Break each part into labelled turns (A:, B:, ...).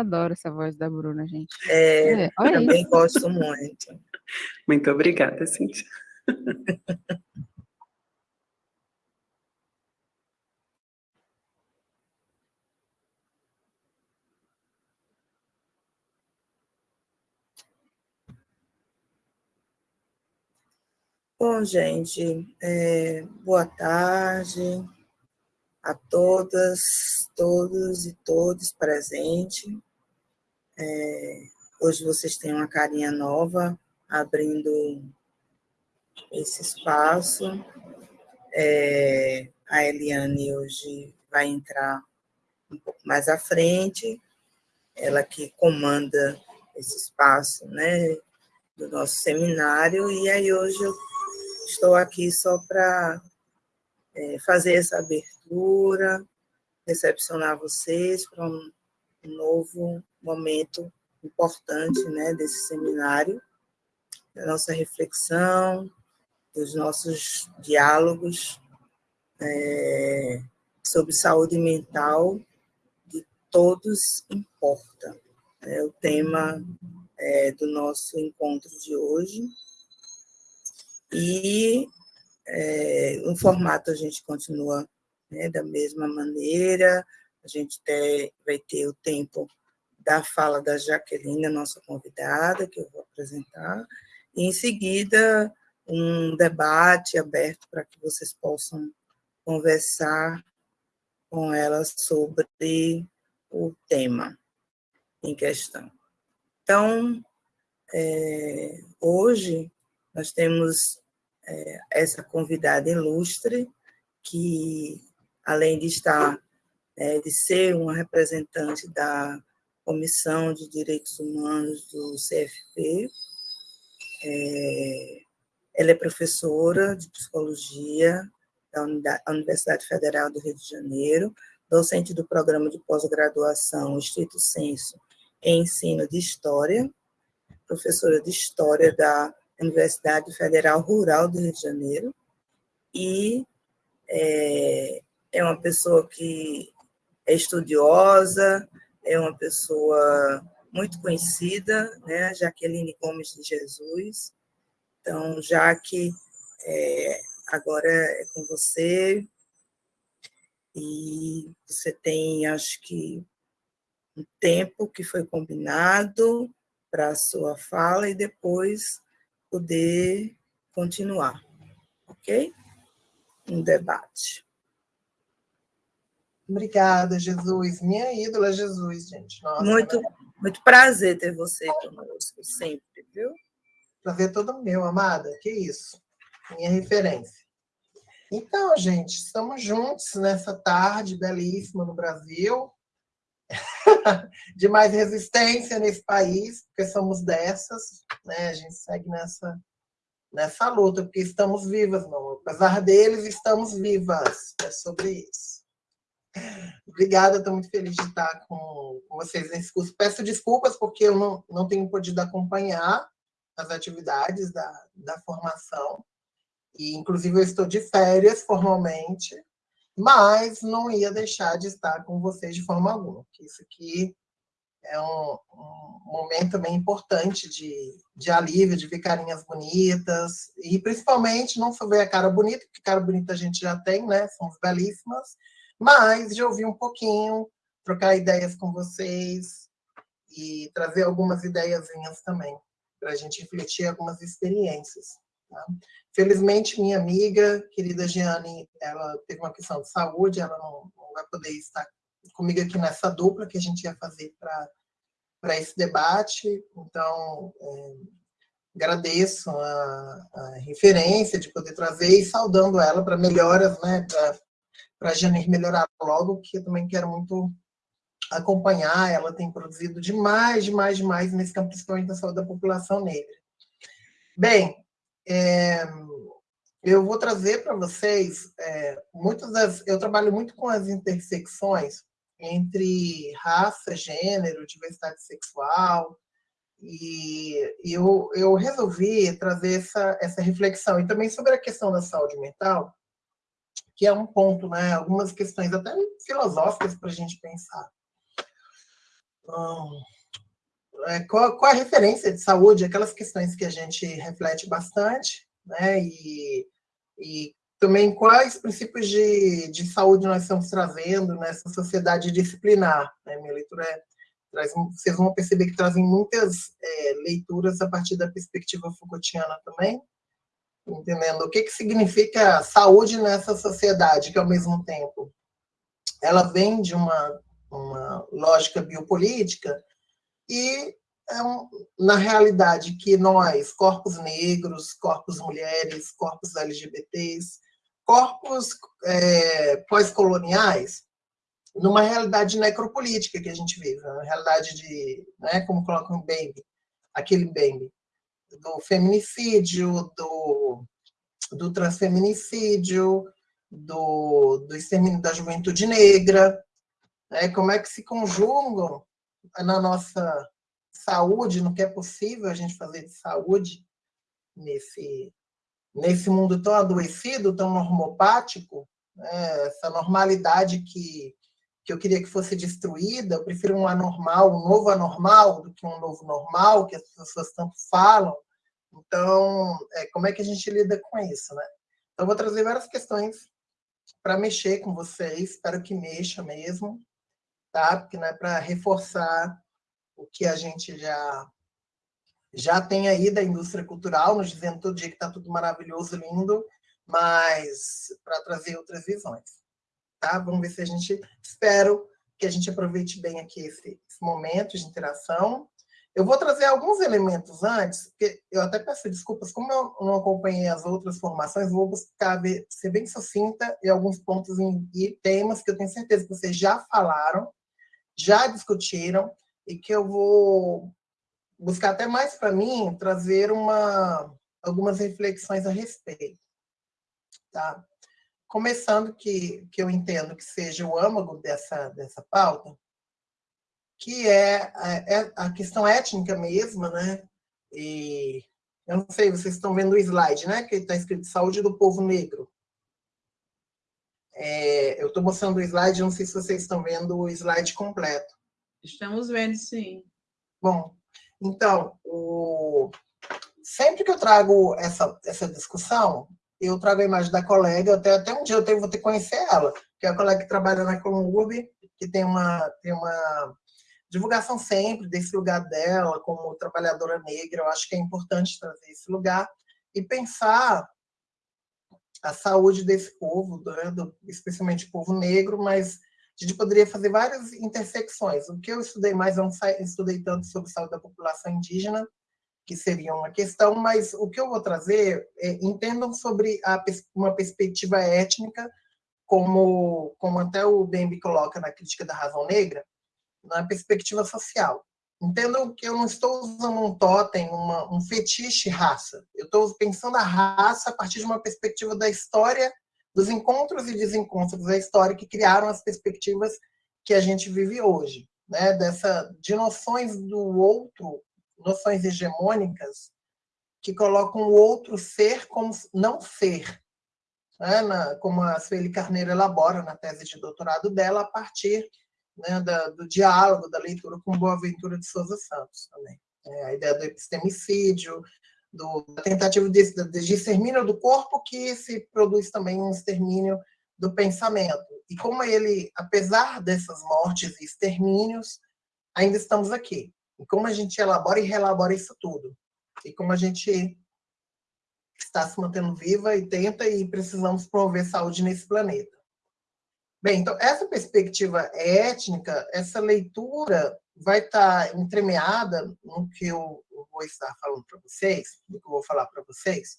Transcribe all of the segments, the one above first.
A: adoro essa voz da Bruna, gente.
B: É, é também isso. gosto muito.
C: Muito obrigada, Cintia.
B: Bom, gente, é, boa tarde a todas, todos e todos presentes. É, hoje vocês têm uma carinha nova, abrindo esse espaço. É, a Eliane hoje vai entrar um pouco mais à frente, ela que comanda esse espaço, né, do nosso seminário, e aí hoje eu Estou aqui só para é, fazer essa abertura, recepcionar vocês para um, um novo momento importante né, desse seminário, da nossa reflexão, dos nossos diálogos é, sobre saúde mental de todos importa. É o tema é, do nosso encontro de hoje. E é, formato a gente continua né, da mesma maneira, a gente ter, vai ter o tempo da fala da Jaqueline, nossa convidada, que eu vou apresentar, e em seguida um debate aberto para que vocês possam conversar com ela sobre o tema em questão. Então, é, hoje nós temos é, essa convidada ilustre, que, além de estar, é, de ser uma representante da Comissão de Direitos Humanos do CFP, é, ela é professora de psicologia da Universidade Federal do Rio de Janeiro, docente do programa de pós-graduação Estrito Senso em Ensino de História, professora de História da Universidade Federal Rural do Rio de Janeiro, e é, é uma pessoa que é estudiosa, é uma pessoa muito conhecida, né, Jaqueline Gomes de Jesus. Então, Jaque, é, agora é com você, e você tem, acho que, um tempo que foi combinado para a sua fala, e depois poder continuar, ok? Um debate.
D: Obrigada, Jesus. Minha ídola, Jesus, gente. Nossa,
B: muito, muito prazer ter você conosco, sempre, viu?
D: Prazer todo meu, amada. Que isso. Minha referência. Então, gente, estamos juntos nessa tarde belíssima no Brasil. de mais resistência nesse país, porque somos dessas, né? A gente segue nessa, nessa luta, porque estamos vivas, não. Apesar deles, estamos vivas. É sobre isso. Obrigada, estou muito feliz de estar com, vocês nesse curso. Peço desculpas porque eu não, não tenho podido acompanhar as atividades da, da formação. E, inclusive, eu estou de férias formalmente, mas não ia deixar de estar com vocês de forma alguma, isso aqui é um, um momento também importante de, de alívio, de ver carinhas bonitas, e principalmente não só ver a cara bonita, porque cara bonita a gente já tem, né? Somos belíssimas, mas de ouvir um pouquinho, trocar ideias com vocês e trazer algumas ideiazinhas também, para a gente refletir algumas experiências. Tá? Felizmente, minha amiga, querida Giane, ela teve uma questão de saúde, ela não, não vai poder estar comigo aqui nessa dupla que a gente ia fazer para esse debate. Então, é, agradeço a, a, referência de poder trazer e saudando ela para melhoras, né, a Janir melhorar logo, que eu também quero muito acompanhar. Ela tem produzido demais, demais, demais nesse campo, principalmente da saúde da população negra. Bem, é, eu vou trazer para vocês é, muitas das. Eu trabalho muito com as intersecções entre raça, gênero, diversidade sexual, e, e eu, eu resolvi trazer essa, essa reflexão. E também sobre a questão da saúde mental, que é um ponto, né? algumas questões até filosóficas para a gente pensar. hum, é, qual, qual a referência de saúde, aquelas questões que a gente reflete bastante, né? E, e também quais princípios de, de saúde nós estamos trazendo nessa sociedade disciplinar. Né? Minha leitura é, traz, vocês vão perceber que trazem muitas é, leituras a partir da perspectiva Foucaultiana também, entendendo? O que, que significa saúde nessa sociedade, que ao mesmo tempo ela vem de uma, uma lógica biopolítica e é um, na realidade que nós, corpos negros, corpos mulheres, corpos LGBTs, corpos é, pós-coloniais, numa realidade necropolítica que a gente vive, uma realidade de, né, como coloca o Bembe, aquele Bembe, do feminicídio, do, do transfeminicídio, do, do extermínio da juventude negra, né, como é que se conjugam na nossa saúde, no que é possível a gente fazer de saúde nesse, nesse mundo tão adoecido, tão normopático, né, essa normalidade que, que eu queria que fosse destruída, eu prefiro um anormal, um novo anormal, do que um novo normal, que as pessoas tanto falam. Então, é, como é que a gente lida com isso, né? Então, eu vou trazer várias questões para mexer com vocês, espero que mexa mesmo, tá? Porque não é para reforçar o que a gente já já tem aí da indústria cultural, nos dizendo todo dia que está tudo maravilhoso, lindo, mas para trazer outras visões. Tá? Vamos ver se a gente... Espero que a gente aproveite bem aqui esse, esse momento de interação. Eu vou trazer alguns elementos antes, porque eu até peço desculpas, como eu não acompanhei as outras formações, vou buscar ver, ser bem sucinta em alguns pontos e temas que eu tenho certeza que vocês já falaram, já discutiram, e que eu vou buscar até mais para mim trazer uma, algumas reflexões a respeito. Tá? Começando que, que eu entendo que seja o âmago dessa, dessa pauta, que é, é a questão étnica mesma, né? E eu não sei, vocês estão vendo o slide, né? Que está escrito Saúde do Povo Negro. É, eu estou mostrando o slide, não sei se vocês estão vendo o slide completo.
A: Estamos vendo, sim.
D: Bom, então, o... sempre que eu trago essa, essa discussão, eu trago a imagem da colega, até, até um dia eu tenho, vou ter que conhecer ela, que é a colega que trabalha na Columb, que tem uma, tem uma divulgação sempre desse lugar dela como trabalhadora negra. Eu acho que é importante trazer esse lugar e pensar a saúde desse povo, né, do, especialmente o povo negro, mas a gente poderia fazer várias intersecções. O que eu estudei mais, eu não estudei tanto sobre saúde da população indígena, que seria uma questão, mas o que eu vou trazer, é, entendam sobre a, uma perspectiva étnica, como, como até o Bembe coloca na crítica da razão negra, na perspectiva social. Entendam que eu não estou usando um totem, uma, um fetiche raça. Eu estou pensando a raça a partir de uma perspectiva da história dos encontros e desencontros da história que criaram as perspectivas que a gente vive hoje, né? Dessa de noções do outro, noções hegemônicas que colocam o outro ser como não ser, né? Na, como a Sueli Carneiro elabora na tese de doutorado dela a partir né, da, do diálogo, da leitura com Boaventura de Souza Santos também. É, a ideia do epistemicídio, do, da tentativa de, de extermínio do corpo que se produz também um extermínio do pensamento. E como ele, apesar dessas mortes e extermínios, ainda estamos aqui. E como a gente elabora e relabora isso tudo. E como a gente está se mantendo viva e tenta e precisamos promover saúde nesse planeta. Bem, então, essa perspectiva étnica, essa leitura vai estar entremeada no que eu vou estar falando para vocês, no que eu vou falar para vocês,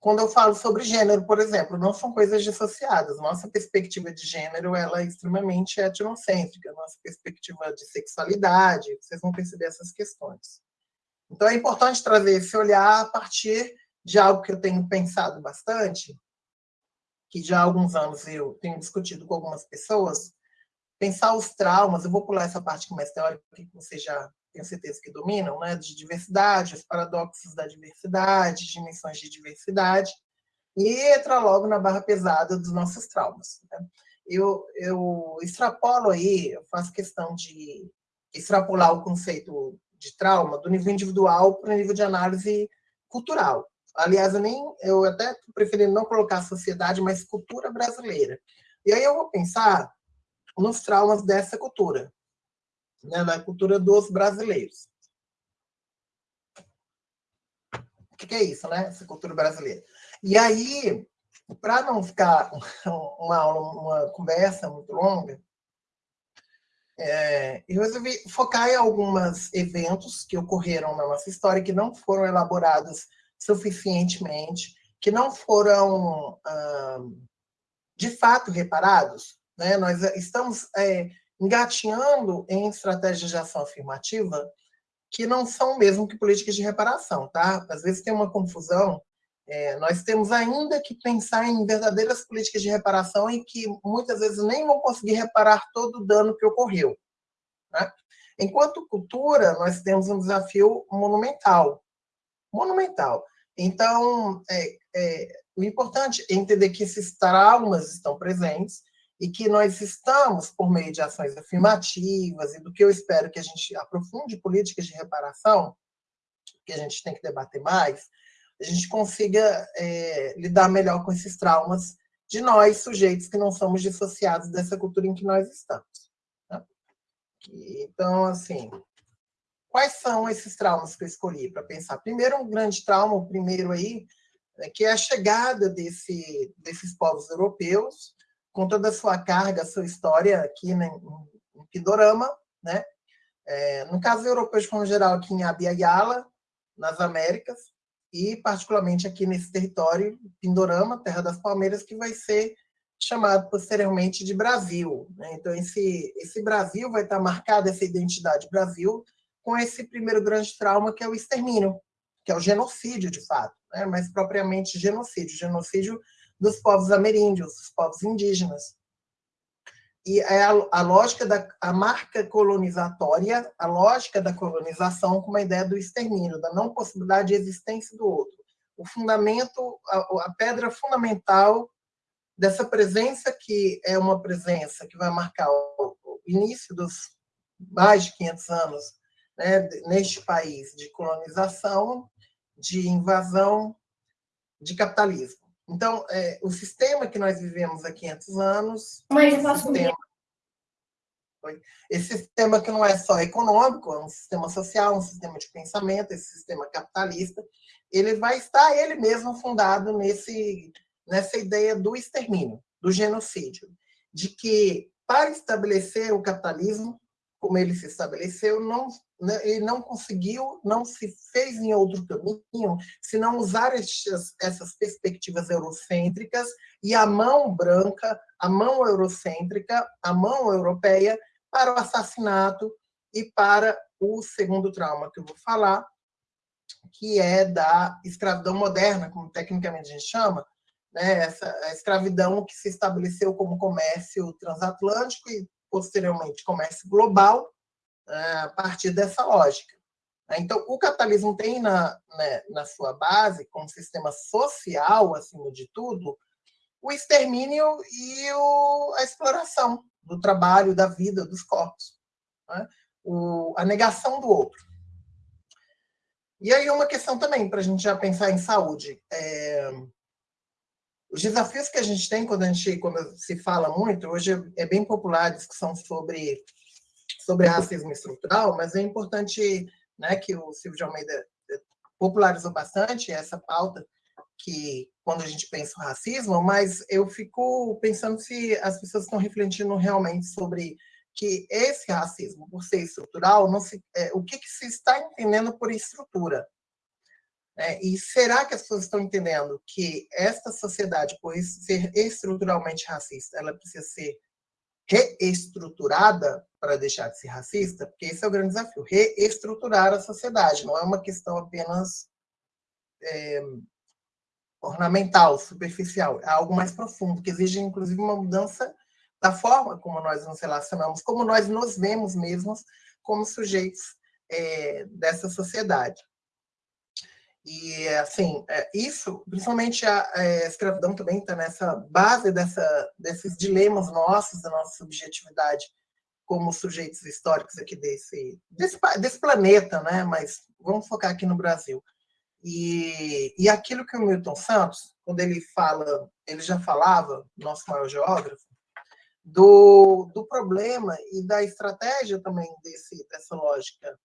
D: quando eu falo sobre gênero, por exemplo, não são coisas dissociadas. Nossa perspectiva de gênero ela é extremamente etnocêntrica, nossa perspectiva de sexualidade, vocês vão perceber essas questões. Então é importante trazer esse olhar a partir de algo que eu tenho pensado bastante, que já há alguns anos eu tenho discutido com algumas pessoas, pensar os traumas, eu vou pular essa parte que é mais teórica, que vocês já tenho certeza que dominam, né, de diversidade, os paradoxos da diversidade, dimensões de diversidade, e entra logo na barra pesada dos nossos traumas. Né? Eu, eu extrapolo aí, eu faço questão de extrapolar o conceito de trauma do nível individual para o nível de análise cultural. Aliás, eu, nem, eu até preferi não colocar sociedade, mas cultura brasileira. E aí eu vou pensar nos traumas dessa cultura, né, da cultura dos brasileiros. O que, que é isso, né? Essa cultura brasileira. E aí, para não ficar uma aula, uma conversa muito longa, é, eu resolvi focar em alguns eventos que ocorreram na nossa história que não foram elaborados suficientemente, que não foram, ah, de fato, reparados. Né? Nós estamos é, engatinhando em estratégias de ação afirmativa que não são mesmo que políticas de reparação. Tá? Às vezes tem uma confusão é, nós temos ainda que pensar em verdadeiras políticas de reparação em que muitas vezes nem vão conseguir reparar todo o dano que ocorreu. Né? Enquanto cultura, nós temos um desafio monumental. Monumental. Então, é, é, o importante é entender que esses traumas estão presentes e que nós estamos, por meio de ações afirmativas e do que eu espero que a gente aprofunde políticas de reparação, que a gente tem que debater mais, a gente consiga é, lidar melhor com esses traumas de nós, sujeitos que não somos dissociados dessa cultura em que nós estamos. Né? Então, assim, quais são esses traumas que eu escolhi para pensar? Primeiro, um grande trauma, o primeiro aí, é que é a chegada desse, desses povos europeus, com toda a sua carga, a sua história aqui né, em, Pindorama, né? É, no caso europeu forma geral, aqui em Abiyala, nas Américas, e particularmente aqui nesse território, Pindorama, Terra das Palmeiras, que vai ser chamado posteriormente de Brasil. Né? Então, esse, esse Brasil vai estar marcado, essa identidade Brasil, com esse primeiro grande trauma, que é o extermínio, que é o genocídio, de fato, né? mas propriamente genocídio, genocídio dos povos ameríndios, dos povos indígenas e é a, a, lógica da a marca colonizatória, a lógica da colonização com uma ideia do extermínio, da não possibilidade de existência do outro. O fundamento, a, a pedra fundamental dessa presença que é uma presença que vai marcar o, o início dos mais de 500 anos né, neste país de colonização, de invasão, de capitalismo. Então, é, o sistema que nós vivemos há 500 anos...
E: Mas eu posso sistema,
D: esse sistema que não é só econômico, é um sistema social, um sistema de pensamento, esse sistema capitalista, ele vai estar ele mesmo fundado nesse, nessa ideia do extermínio, do genocídio, de que para estabelecer o capitalismo, como ele se estabeleceu, não ele não conseguiu, não se fez em outro caminho, se não usar estes, essas perspectivas eurocêntricas e a mão branca, a mão eurocêntrica, a mão europeia, para o assassinato e para o segundo trauma que eu vou falar, que é da escravidão moderna, como tecnicamente a gente chama, né? essa escravidão que se estabeleceu como comércio transatlântico e, posteriormente, comércio global, a partir dessa lógica. Então, o capitalismo tem na, né, na sua base, como sistema social, acima de tudo, o extermínio e o, a exploração do trabalho, da vida, dos corpos. Né? O, a negação do outro. E aí uma questão também, para a gente já pensar em saúde. É, os desafios que a gente tem quando a gente quando se fala muito, hoje é bem popular a discussão sobre sobre racismo estrutural, mas é importante né, que o Silvio de Almeida popularizou bastante essa pauta, que quando a gente pensa o racismo, mas eu fico pensando se as pessoas estão refletindo realmente sobre que esse racismo, por ser estrutural, não se, é, o que, que se está entendendo por estrutura. É, e será que as pessoas estão entendendo que esta sociedade, por ser estruturalmente racista, ela precisa ser reestruturada para deixar de ser racista? Porque esse é o grande desafio, reestruturar a sociedade. Não é uma questão apenas é, ornamental, superficial. É algo mais profundo, que exige, inclusive, uma mudança da forma como nós nos relacionamos, como nós nos vemos mesmos como sujeitos é, dessa sociedade. E, assim, é, isso, principalmente a, a escravidão também está nessa base dessa, desses dilemas nossos, da nossa subjetividade como sujeitos históricos aqui desse, desse, desse planeta, né? mas vamos focar aqui no Brasil. E, e aquilo que o Milton Santos, quando ele fala, ele já falava, nosso maior geógrafo, do, do problema e da estratégia também desse, dessa lógica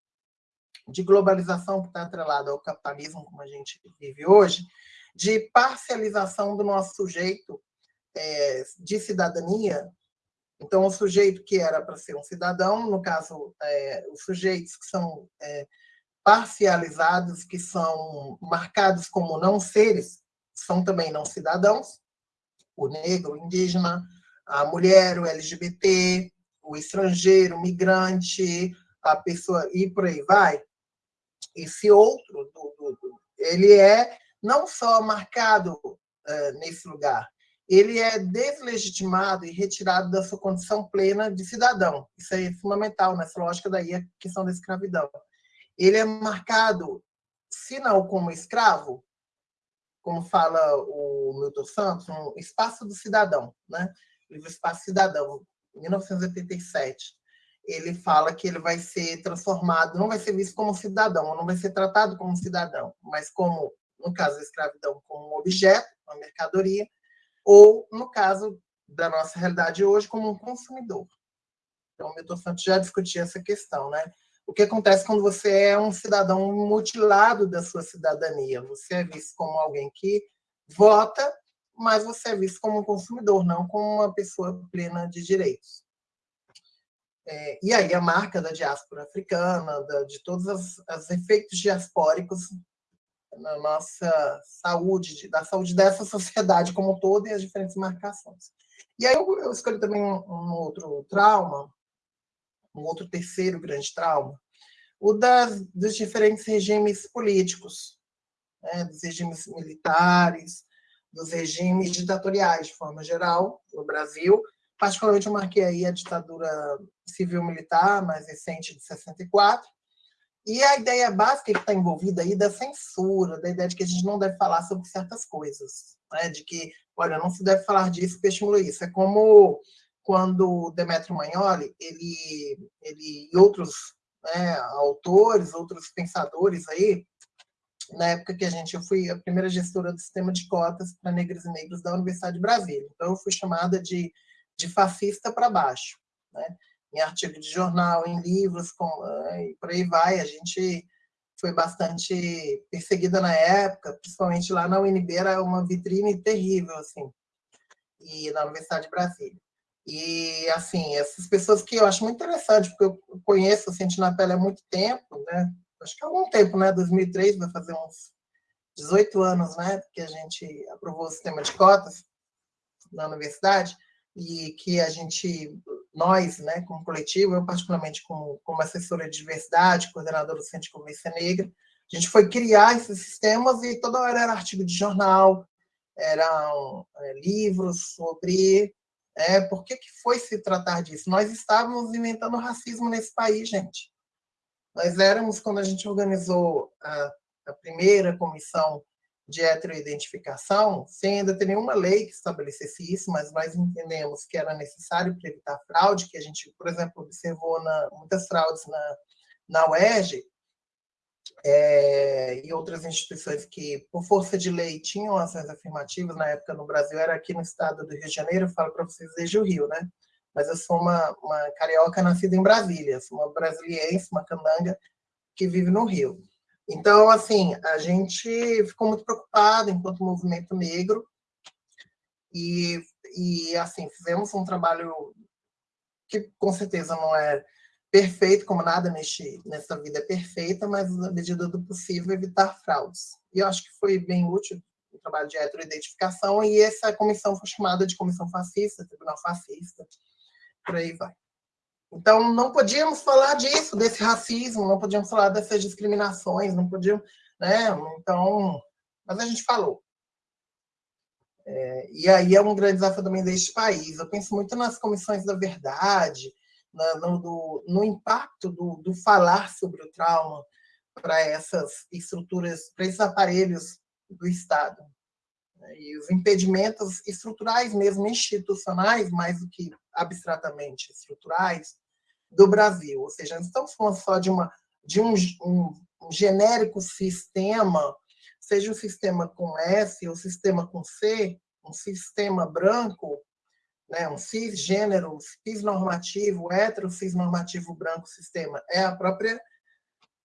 D: de globalização que está atrelada ao capitalismo, como a gente vive hoje, de parcialização do nosso sujeito é, de cidadania. Então, o sujeito que era para ser um cidadão, no caso, é, os sujeitos que são é, parcializados, que são marcados como não seres, são também não cidadãos, o negro, o indígena, a mulher, o LGBT, o estrangeiro, o migrante, a pessoa, e por aí vai. Esse outro, ele é não só marcado uh, nesse lugar, ele é deslegitimado e retirado da sua condição plena de cidadão. Isso é fundamental nessa lógica daí, a questão da escravidão. Ele é marcado, se não como escravo, como fala o Milton Santos, um espaço do cidadão, né? livro Espaço Cidadão, 1987. Ele fala que ele vai ser transformado, não vai ser visto como cidadão, não vai ser tratado como cidadão, mas como, no caso da escravidão, como um objeto, uma mercadoria, ou, no caso da nossa realidade hoje, como um consumidor. Então, o Milton Santos já discutia essa questão, né? O que acontece quando você é um cidadão mutilado da sua cidadania? Você é visto como alguém que vota, mas você é visto como um consumidor, não como uma pessoa plena de direitos. É, e aí a marca da diáspora africana, da, de todos os, os, efeitos diaspóricos na nossa saúde, da saúde dessa sociedade como um todo e as diferentes marcações. E aí eu, eu escolhi também um, um, outro trauma, um outro terceiro grande trauma, o das, dos diferentes regimes políticos, né, dos regimes militares, dos regimes ditatoriais, de forma geral, no Brasil. Particularmente, eu marquei aí a ditadura civil-militar, mais recente, de 64. E a ideia básica que está envolvida aí da censura, da ideia de que a gente não deve falar sobre certas coisas, né? de que, olha, não se deve falar disso porque estimula isso. É como quando Demetrio Magnoli, ele, ele e outros né, autores, outros pensadores aí, na época que a gente, eu fui a primeira gestora do sistema de cotas para negros e negros da Universidade de Brasília. Então, eu fui chamada de, de fascista para baixo. Né? Em artigo de jornal, em livros, com, e por aí vai. A gente foi bastante perseguida na época, principalmente lá na UNB, era uma vitrine terrível, assim, e na Universidade de Brasília. E, assim, essas pessoas que eu acho muito interessante, porque eu conheço, senti na pele há muito tempo, né? acho que há algum tempo, né? 2003, vai fazer uns 18 anos, né? Que a gente aprovou o sistema de cotas na universidade e que a gente, nós, né, como coletivo, eu particularmente como, como assessora de diversidade, coordenadora do Centro de Convivência Negra, a gente foi criar esses sistemas e toda hora era artigo de jornal, eram é, livros sobre é, por que, que foi se tratar disso. Nós estávamos inventando racismo nesse país, gente. Nós éramos, quando a gente organizou a, a primeira comissão de heteroidentificação, sem ainda ter nenhuma lei que estabelecesse isso, mas nós entendemos que era necessário para evitar fraude, que a gente, por exemplo, observou na, muitas fraudes na, na UERJ, é, e outras instituições que, por força de lei, tinham ações afirmativas, na época no Brasil, era aqui no estado do Rio de Janeiro, eu falo para vocês desde o Rio, né? mas eu sou uma, uma carioca nascida em Brasília, sou uma brasiliense, uma candanga que vive no Rio. Então, assim, a gente ficou muito preocupado enquanto movimento negro e, e assim, fizemos um trabalho que com certeza não é perfeito, como nada neste, nessa vida é perfeita, mas na medida do possível evitar fraudes. E eu acho que foi bem útil o trabalho de heteroidentificação e essa comissão foi chamada de comissão fascista, tribunal fascista, por aí vai. Então, não podíamos falar disso, desse racismo, não podíamos falar dessas discriminações, não podíamos, né? Então, mas a gente falou. É, e aí é um grande desafio também deste país. Eu penso muito nas comissões da verdade, na, no, do, no, impacto do, do, falar sobre o trauma para essas estruturas, para esses aparelhos do Estado. Né? E os impedimentos estruturais mesmo, institucionais, mais do que abstratamente estruturais, do Brasil. Ou seja, não estamos falando só de, uma, de um, um, um genérico sistema, seja o sistema com S ou o sistema com C, um sistema branco, né, um cisgênero, cisnormativo, hetero cisnormativo branco sistema, é a própria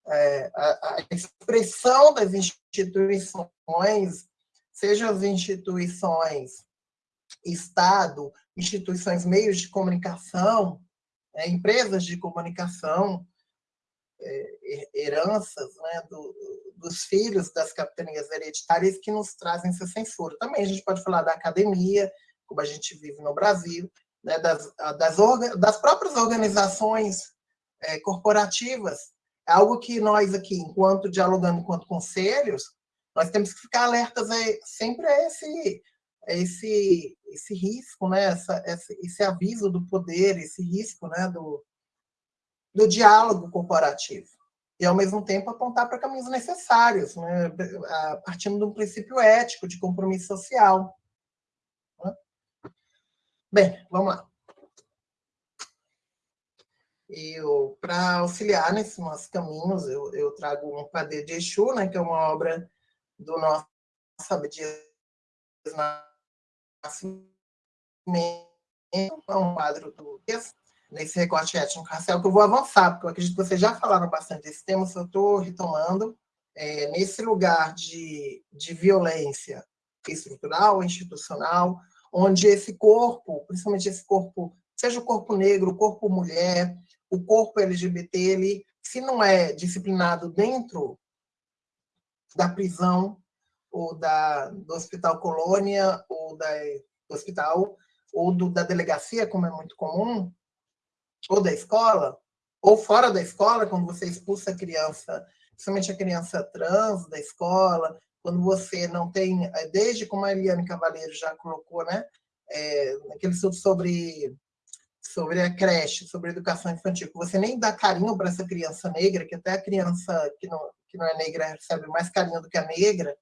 D: é, a, a expressão das instituições, seja as instituições Estado, instituições, meios de comunicação, é, empresas de comunicação, é, heranças né, do, dos filhos das capitanias hereditárias que nos trazem essa censura. Também a gente pode falar da academia, como a gente vive no Brasil, né, das, das, das próprias organizações é, corporativas. É algo que nós aqui, enquanto dialogando enquanto conselhos, nós temos que ficar alertas sempre a esse, esse, esse risco, né, Essa, esse, esse aviso do poder, esse risco né, do, do diálogo corporativo. E, ao mesmo tempo, apontar para caminhos necessários, né, partindo de um princípio ético de compromisso social. Bem, vamos lá. Para auxiliar nesses nossos caminhos, eu, eu trago um Padê de Exu, né, que é uma obra do nosso Abdias é um quadro do nesse recorte étnico-racial, que eu vou avançar, porque eu acredito que vocês já falaram bastante desse tema, só estou retomando. É, nesse lugar de, de violência estrutural, institucional, onde esse corpo, principalmente esse corpo, seja o corpo negro, o corpo mulher, o corpo LGBT, ele, se não é disciplinado dentro da prisão, ou da, do Hospital Colônia, ou da, do hospital, ou do, da delegacia, como é muito comum, ou da escola, ou fora da escola, quando você expulsa a criança, principalmente a criança trans da escola, quando você não tem, é, desde como a Eliane Cavaleiro já colocou, né, é, estudo sobre, sobre a creche, sobre a educação infantil, que você nem dá carinho para essa criança negra, que até a criança que não, que não é negra recebe mais carinho do que a negra,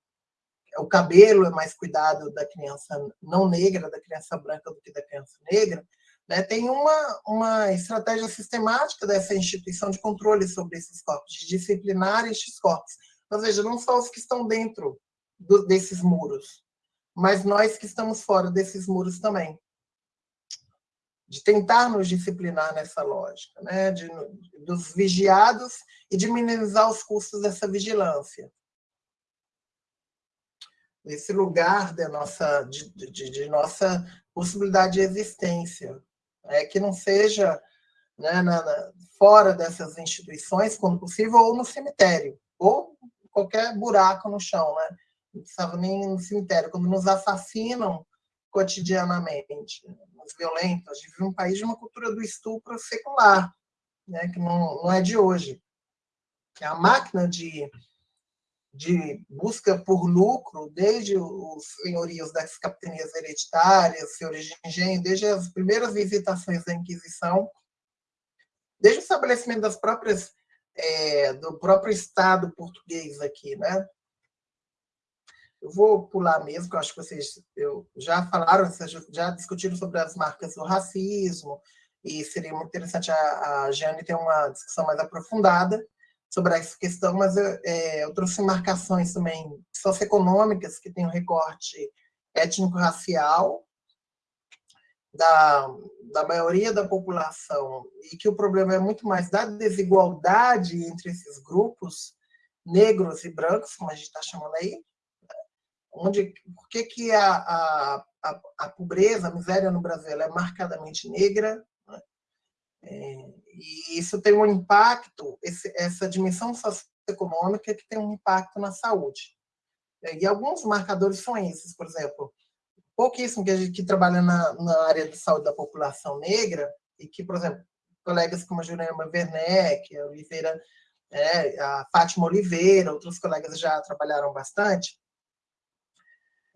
D: o cabelo é mais cuidado da criança não negra, da criança branca do que da criança negra, né, tem uma, uma estratégia sistemática dessa instituição de controle sobre esses corpos, de disciplinar estes corpos, ou seja, não só os que estão dentro do, desses muros, mas nós que estamos fora desses muros também. De tentar nos disciplinar nessa lógica, né? de, dos vigiados e de minimizar os custos dessa vigilância. Nesse lugar da nossa, de, de, de nossa possibilidade de existência. É, que não seja né, na, na, fora dessas instituições, quando possível, ou no cemitério, ou qualquer buraco no chão, né? Não precisava nem no cemitério. Quando nos assassinam cotidianamente, nos violentos, a gente vive um país de uma cultura do estupro secular, né? que não, não é de hoje. É a máquina de, de busca por lucro, desde os senhorios das capitanias hereditárias, senhores de engenho, desde as primeiras visitações da Inquisição, desde o estabelecimento das próprias é, do próprio Estado português aqui, né? Eu vou pular mesmo, que eu acho que vocês eu, já falaram, já discutiram sobre as marcas do racismo, e seria muito interessante a, a Jane ter uma discussão mais aprofundada sobre essa questão, mas eu, é, eu trouxe marcações também socioeconômicas, que tem um recorte étnico-racial, da, da maioria da população e que o problema é muito mais da desigualdade entre esses grupos negros e brancos, como a gente está chamando aí, onde por que, que a, a, a, a, pobreza, a miséria no Brasil é marcadamente negra? É, e isso tem um impacto, esse, essa dimensão socioeconômica que tem um impacto na saúde. E alguns marcadores são esses, por exemplo, pouquíssimo que a gente que trabalha na, na área de saúde da população negra e que, por exemplo, colegas como a Juliana Werneck, a Oliveira, é, a Fátima Oliveira, outros colegas já trabalharam bastante,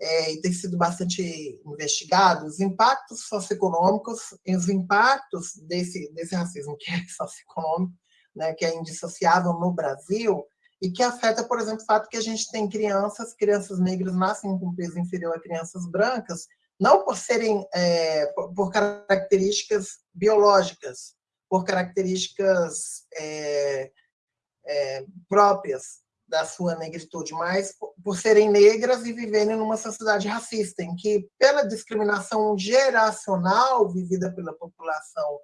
D: é, e tem sido bastante investigado, os impactos socioeconômicos e os impactos desse, desse racismo que é socioeconômico, né, que é indissociável no Brasil, e que afeta, por exemplo, o fato que a gente tem crianças, crianças negras nascem com peso inferior a crianças brancas, não por serem, é, por características biológicas, por características é, é, próprias da sua negritude, mas por serem negras e viverem numa sociedade racista, em que, pela discriminação geracional vivida pela população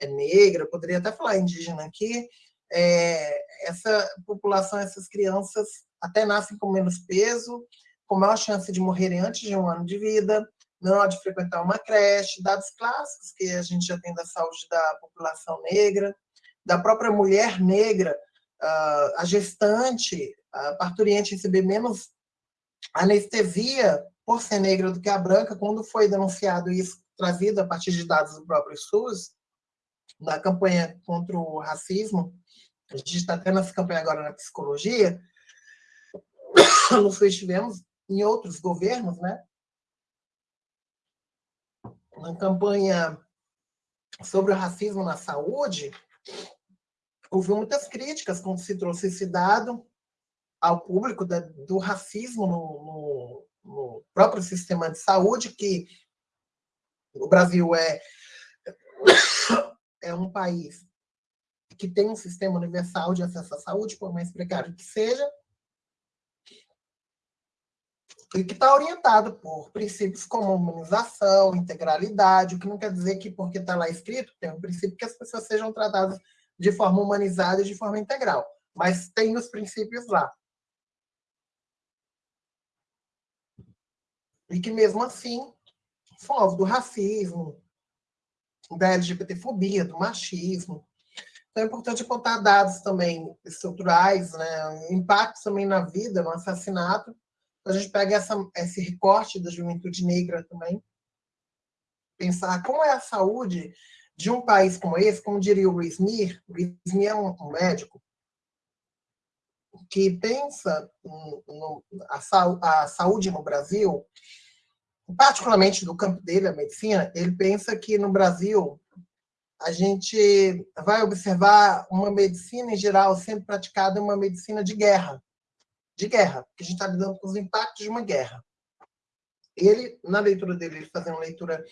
D: é negra, poderia até falar indígena aqui, é, essa população, essas crianças até nascem com menos peso, com maior chance de morrerem antes de um ano de vida, menor de frequentar uma creche, dados clássicos que a gente já tem da saúde da população negra, da própria mulher negra, a gestante, a parturiente receber menos anestesia por ser negra do que a branca, quando foi denunciado isso, trazido a partir de dados do próprio SUS, na campanha contra o racismo, a gente está tendo essa campanha agora na psicologia, no SUS tivemos, em outros governos, né? Na campanha sobre o racismo na saúde, houve muitas críticas quando se trouxe esse dado ao público da, do racismo no, no, no, próprio sistema de saúde, que o Brasil é, é um país que tem um sistema universal de acesso à saúde, por mais precário que seja, e que está orientado por princípios como humanização, integralidade, o que não quer dizer que porque está lá escrito, tem um princípio que as pessoas sejam tratadas de forma humanizada e de forma integral. Mas tem os princípios lá. E que, mesmo assim, são do racismo, da LGBTfobia, do machismo. Então, é importante apontar dados também estruturais, né? impactos também na vida, no assassinato. A gente pega essa, esse recorte da juventude negra também, pensar como é a saúde de um país como esse, como diria o Luiz Mir, Luiz Mir é um, médico que pensa no, no, a, a saúde no Brasil, particularmente do campo dele, a medicina, ele pensa que no Brasil a gente vai observar uma medicina em geral sendo praticada uma medicina de guerra, de guerra, porque a gente está lidando com os impactos de uma guerra. Ele, na leitura dele, ele fazendo uma leitura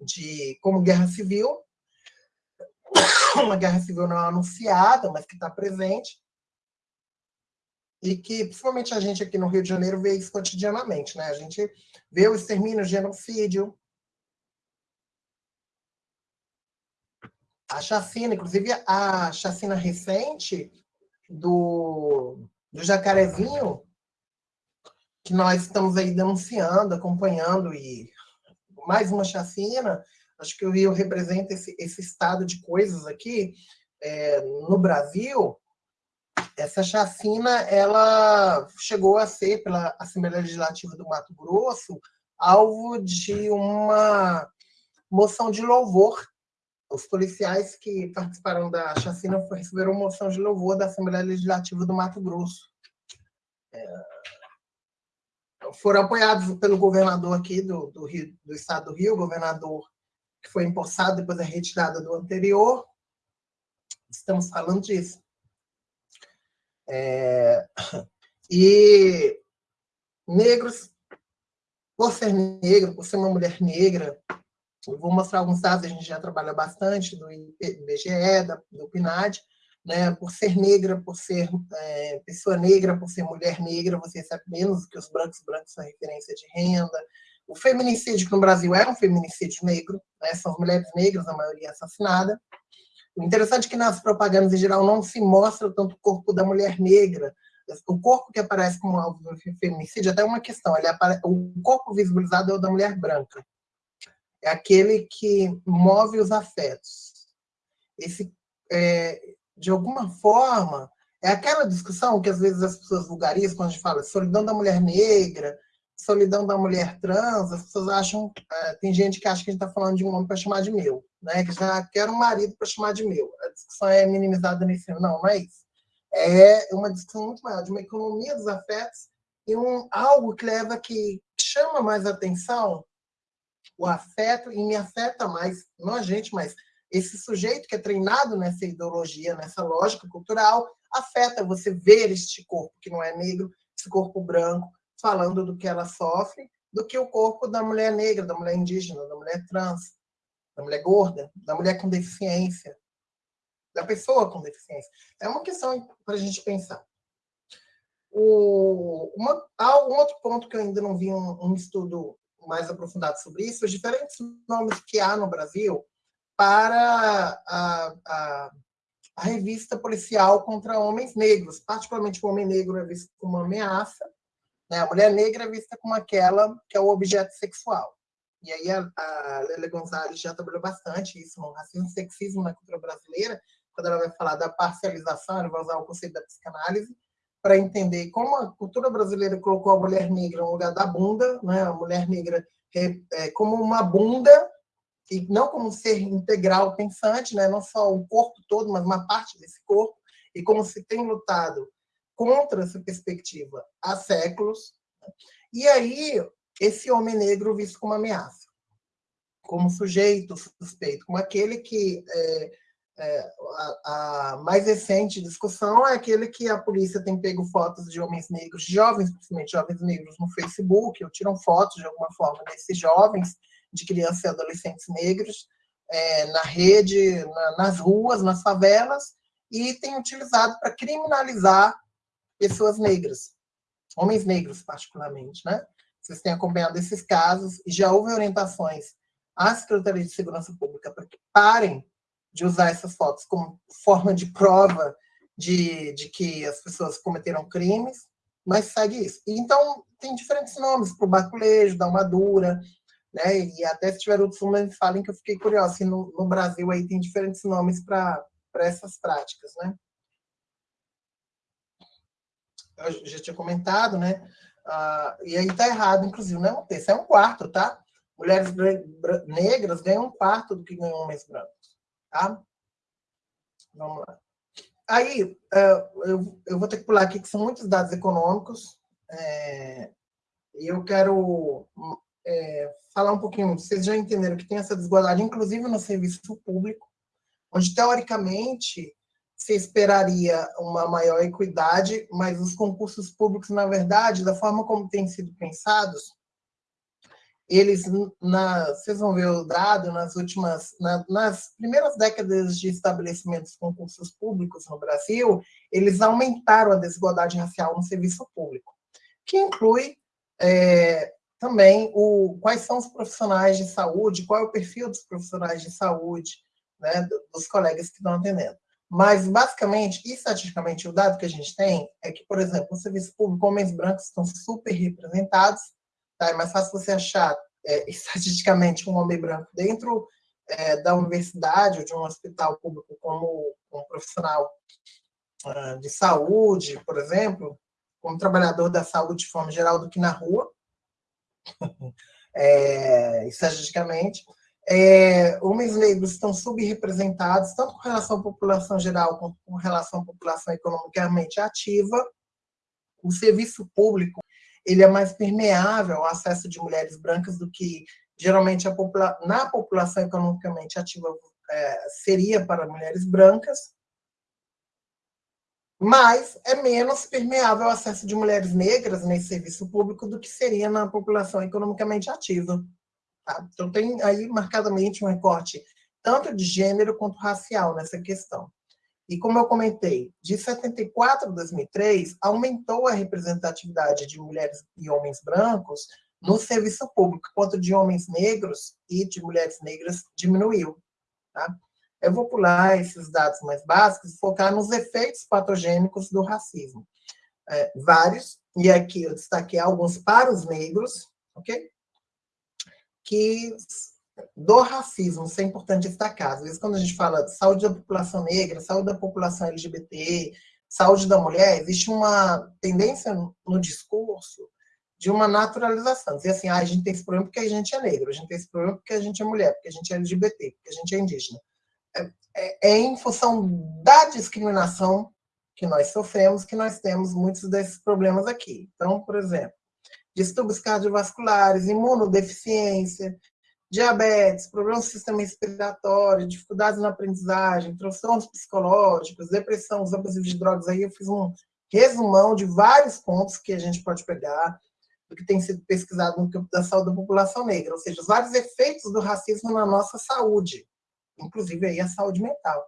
D: de como guerra civil, uma guerra civil não anunciada, mas que está presente, e que, principalmente a gente aqui no Rio de Janeiro, vê isso cotidianamente. Né? A gente vê o extermínio, o genocídio, a chacina, inclusive a chacina recente do, do Jacarezinho, que nós estamos aí denunciando, acompanhando, e mais uma chacina, acho que o Rio representa esse, esse estado de coisas aqui. É, no Brasil, essa chacina ela chegou a ser, pela Assembleia Legislativa do Mato Grosso, alvo de uma moção de louvor. Os policiais que participaram da chacina receberam moção de louvor da Assembleia Legislativa do Mato Grosso. É, foram apoiados pelo governador aqui do, do, Rio, do estado do Rio, governador que foi empossado depois da retirada do anterior. Estamos falando disso. É, e negros, por ser negro, por ser uma mulher negra, eu vou mostrar alguns dados, a gente já trabalha bastante do IBGE, da, do PNAD, né, por ser negra, por ser é, pessoa negra, por ser mulher negra, você recebe menos do que os brancos, brancos são referência de renda, o feminicídio, que no Brasil é um feminicídio negro, né? são as mulheres negras, a maioria assassinada. O interessante é que nas propagandas, em geral, não se mostra tanto o corpo da mulher negra. O corpo que aparece como alvo do feminicídio, até uma questão, ele o corpo visibilizado é o da mulher branca. É aquele que move os afetos. Esse, é, de alguma forma, é aquela discussão que às vezes as pessoas vulgarizam quando a gente fala solidão da mulher negra, solidão da mulher trans, as pessoas acham, é, tem gente que acha que a gente está falando de um homem para chamar de meu, né? que já quer um marido para chamar de meu. A discussão é minimizada nesse não, não é isso. É uma discussão muito maior, de uma economia dos afetos e um, algo que leva, que chama mais atenção, o afeto, e me afeta mais, não a gente, mas esse sujeito que é treinado nessa ideologia, nessa lógica cultural, afeta você ver este corpo que não é negro, esse corpo branco, falando do que ela sofre, do que o corpo da mulher negra, da mulher indígena, da mulher trans, da mulher gorda, da mulher com deficiência. da pessoa com deficiência. É uma questão para a gente pensar. O, uma, há um outro ponto que eu ainda não vi um, um estudo mais aprofundado sobre isso, os diferentes nomes que há no Brasil para a, a, a revista policial contra homens negros, particularmente o homem negro é visto como uma ameaça, né? a mulher negra é vista como aquela que é o objeto sexual. E aí a, a Gonzalez já trabalhou bastante isso no racismo e sexismo na cultura brasileira, quando ela vai falar da parcialização, ela vai usar o conceito da psicanálise, para entender como a cultura brasileira colocou a mulher negra no lugar da bunda, né? a mulher negra é, como uma bunda, e não como um ser integral pensante, né? não só o corpo todo, mas uma parte desse corpo, e como se tem lutado contra essa perspectiva há séculos. Né? E aí, esse homem negro visto como ameaça, como sujeito suspeito, como aquele que é, é, a, a, mais recente discussão é aquele que a polícia tem pego fotos de homens negros, jovens, principalmente jovens negros, no Facebook, ou tiram fotos de alguma forma desses jovens, de crianças e adolescentes negros, é, na rede, na, nas ruas, nas favelas, e tem utilizado para criminalizar pessoas negras, homens negros particularmente, né? Vocês têm acompanhado esses casos e já houve orientações à Secretaria de Segurança Pública para que parem de usar essas fotos como forma de prova de, de que as pessoas cometeram crimes, mas segue isso. Então, tem diferentes nomes para o baculejo, da armadura, né? E até se tiver outros nomes, falem que eu fiquei curiosa. No, no Brasil aí tem diferentes nomes para essas práticas, né? Eu já tinha comentado, né? Ah, e aí tá errado, inclusive, não é um terço, é um quarto, tá? Mulheres negras ganham um quarto do que ganham homens brancos. Tá? Vamos lá. Aí, é, eu, vou ter que pular aqui, que são muitos dados econômicos. É, e eu quero é, falar um pouquinho. Vocês já entenderam que tem essa desigualdade, inclusive no serviço público, onde, teoricamente, se esperaria uma maior equidade, mas os concursos públicos, na verdade, da forma como têm sido pensados, eles, na, vocês vão ver o dado, nas últimas, na, nas primeiras décadas de estabelecimento dos concursos públicos no Brasil, eles aumentaram a desigualdade racial no serviço público, que inclui é, também o, quais são os profissionais de saúde, qual é o perfil dos profissionais de saúde, né, dos colegas que estão atendendo. Mas, basicamente, estatisticamente, o dado que a gente tem é que, por exemplo, no serviço público, homens brancos estão super representados, Tá? É mais fácil você achar, é, estatisticamente, um homem branco dentro é, da universidade ou de um hospital público como um profissional uh, de saúde, por exemplo, como trabalhador da saúde de forma geral, do que na rua, é, estatisticamente. É, homens negros estão subrepresentados, tanto com relação à população geral, quanto com relação à população economicamente ativa. O serviço público ele é mais permeável ao acesso de mulheres brancas do que geralmente popula na população economicamente ativa é, seria para mulheres brancas, mas é menos permeável ao acesso de mulheres negras nesse serviço público do que seria na população economicamente ativa. Tá? Então tem aí marcadamente um recorte tanto de gênero quanto racial nessa questão. E como eu comentei, de 74 a 2003, aumentou a representatividade de mulheres e homens brancos no serviço público, enquanto de homens negros e de mulheres negras diminuiu. Tá? Eu vou pular esses dados mais básicos e focar nos efeitos patogênicos do racismo. É, vários, e aqui eu destaquei alguns para os negros, ok? Que do racismo, isso é importante destacar. Às vezes, quando a gente fala de saúde da população negra, saúde da população LGBT, saúde da mulher, existe uma tendência no discurso de uma naturalização. Dizer assim, ah, a gente tem esse problema porque a gente é negro, a gente tem esse problema porque a gente é mulher, porque a gente é LGBT, porque a gente é indígena. É, é, é em função da discriminação que nós sofremos que nós temos muitos desses problemas aqui. Então, por exemplo, distúrbios cardiovasculares, imunodeficiência, diabetes, problemas do sistema respiratório, dificuldades na aprendizagem, transtornos psicológicos, depressão, uso abusivo de drogas. Aí eu fiz um resumão de vários pontos que a gente pode pegar do que tem sido pesquisado no campo da saúde da população negra, ou seja, os vários efeitos do racismo na nossa saúde, inclusive aí a saúde mental.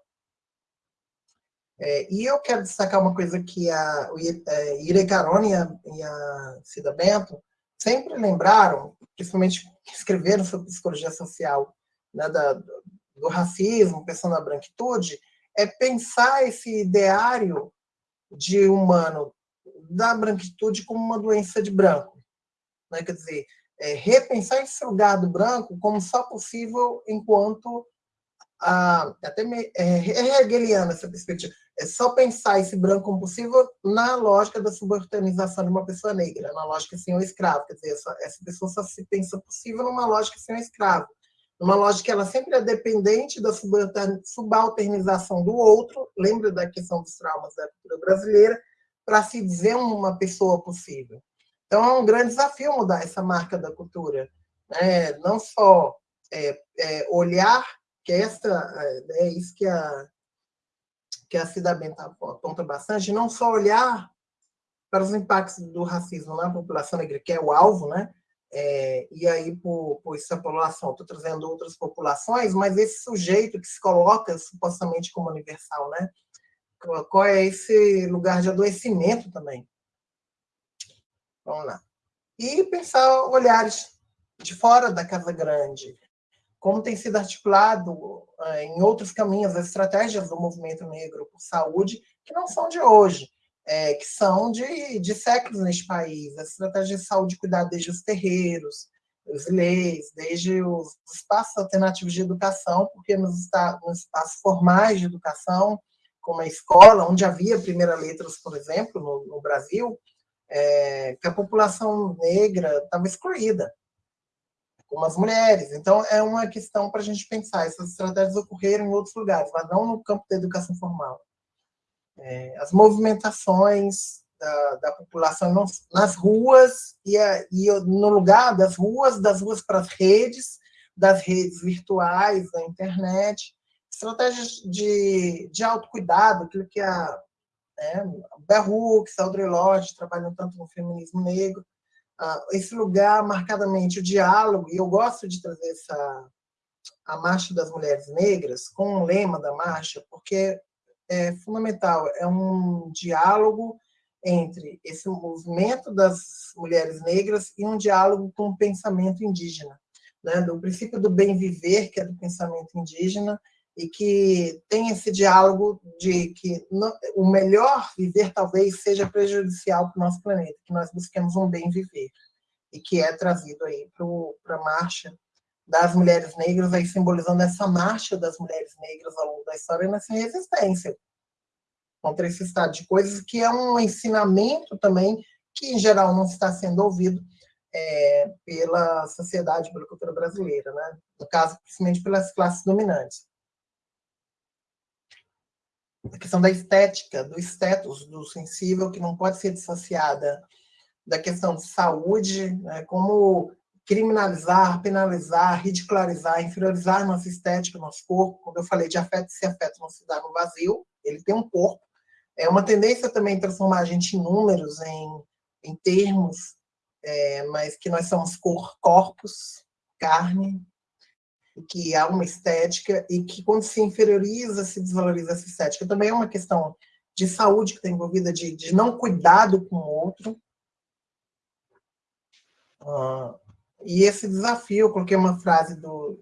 D: É, e eu quero destacar uma coisa que a, é, Ire Carone e a, a Cida Bento sempre lembraram, principalmente escreveram sobre psicologia social, né, da, do racismo, pensando na branquitude, é pensar esse ideário de humano da branquitude como uma doença de branco. Né? Quer dizer, é, repensar esse lugar do branco como só possível enquanto a, até me, é, é hegeliana essa perspectiva. É só pensar esse branco como possível na lógica da subalternização de uma pessoa negra, na lógica sem o escravo. Quer dizer, essa, essa pessoa só se pensa possível numa lógica sem o escravo. Numa lógica que ela sempre é dependente da subalternização do outro, lembra da questão dos traumas da cultura brasileira, para se dizer uma pessoa possível. Então, é um grande desafio mudar essa marca da cultura. Né? Não só é, é, olhar, que essa, é, é isso que a, que a Cida Benta aponta bastante, não só olhar para os impactos do racismo na população negra, que é o alvo, né? É, e aí, por, por extrapolação, estou trazendo outras populações, mas esse sujeito que se coloca supostamente como universal, né? Qual é esse lugar de adoecimento também? Vamos lá. E pensar olhares de fora da Casa Grande, como tem sido articulado eh, em outros caminhos as estratégias do movimento negro por saúde, que não são de hoje, é, que são de, de séculos neste país. As estratégias de saúde cuidado desde os terreiros, os leis, desde os espaços alternativos de educação, porque nos, nos espaços formais de educação, como a escola, onde havia primeira letras, por exemplo, no, no Brasil, é, que a população negra estava excluída como as mulheres. Então, é uma questão para a gente pensar. Essas estratégias ocorreram em outros lugares, mas não no campo da educação formal. É, as movimentações da, da população nas ruas e, a, e, no lugar das ruas, das ruas para as redes, das redes virtuais, da internet, estratégias de, de autocuidado, aquilo que a né, Bell Hooks, Audre Lorde trabalham tanto no feminismo negro, esse lugar marcadamente o diálogo, e eu gosto de trazer essa a Marcha das Mulheres Negras com o lema da marcha, porque é fundamental, é um diálogo entre esse movimento das mulheres negras e um diálogo com o pensamento indígena, né? do princípio do bem viver, que é do pensamento indígena, e que tem esse diálogo de que o melhor viver talvez seja prejudicial para o nosso planeta, que nós busquemos um bem viver, e que é trazido aí para a marcha das mulheres negras, aí simbolizando essa marcha das mulheres negras ao longo da história nessa resistência contra esse estado de coisas, que é um ensinamento também que, em geral, não está sendo ouvido é, pela sociedade, pela cultura brasileira, né? no caso, principalmente pelas classes dominantes a questão da estética, do status do sensível, que não pode ser dissociada da questão de saúde, né, como criminalizar, penalizar, ridicularizar, inferiorizar nossa estética, nosso corpo. Quando eu falei de afeto, se afeto não se dá no vazio, ele tem um corpo. É uma tendência também transformar a gente em números, em, em termos, é, mas que nós somos cor, corpos, carne, que há uma estética e que quando se inferioriza, se desvaloriza essa estética. Também é uma questão de saúde que está envolvida, de, de não cuidado com o outro. Uh, e esse desafio, eu coloquei uma frase do,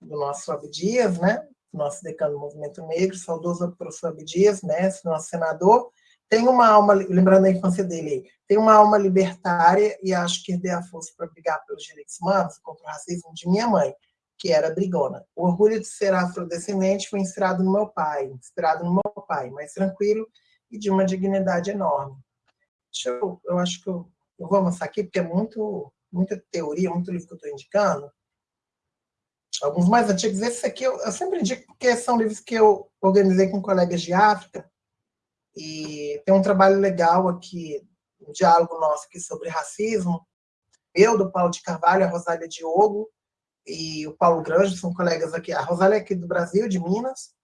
D: do nosso Abdias, né? nosso decano do movimento negro, saudoso professor Abdias, mestre, nosso senador, tem uma alma, lembrando a infância dele, tem uma alma libertária e acho que herdei a força para brigar pelos direitos humanos, contra o racismo de minha mãe que era brigona. O orgulho de ser afrodescendente foi inspirado no meu pai, inspirado no meu pai, mais tranquilo e de uma dignidade enorme. Eu, eu acho que eu, eu vou avançar aqui, porque é muito, muita teoria, muito livro que eu estou indicando. Alguns mais antigos, esse aqui eu, eu sempre indico porque são livros que eu organizei com colegas de África, e tem um trabalho legal aqui, um diálogo nosso aqui sobre racismo, eu, do Paulo de Carvalho, a Rosália Diogo, e o Paulo Granjo, são colegas aqui. A Rosália é aqui do Brasil, de Minas.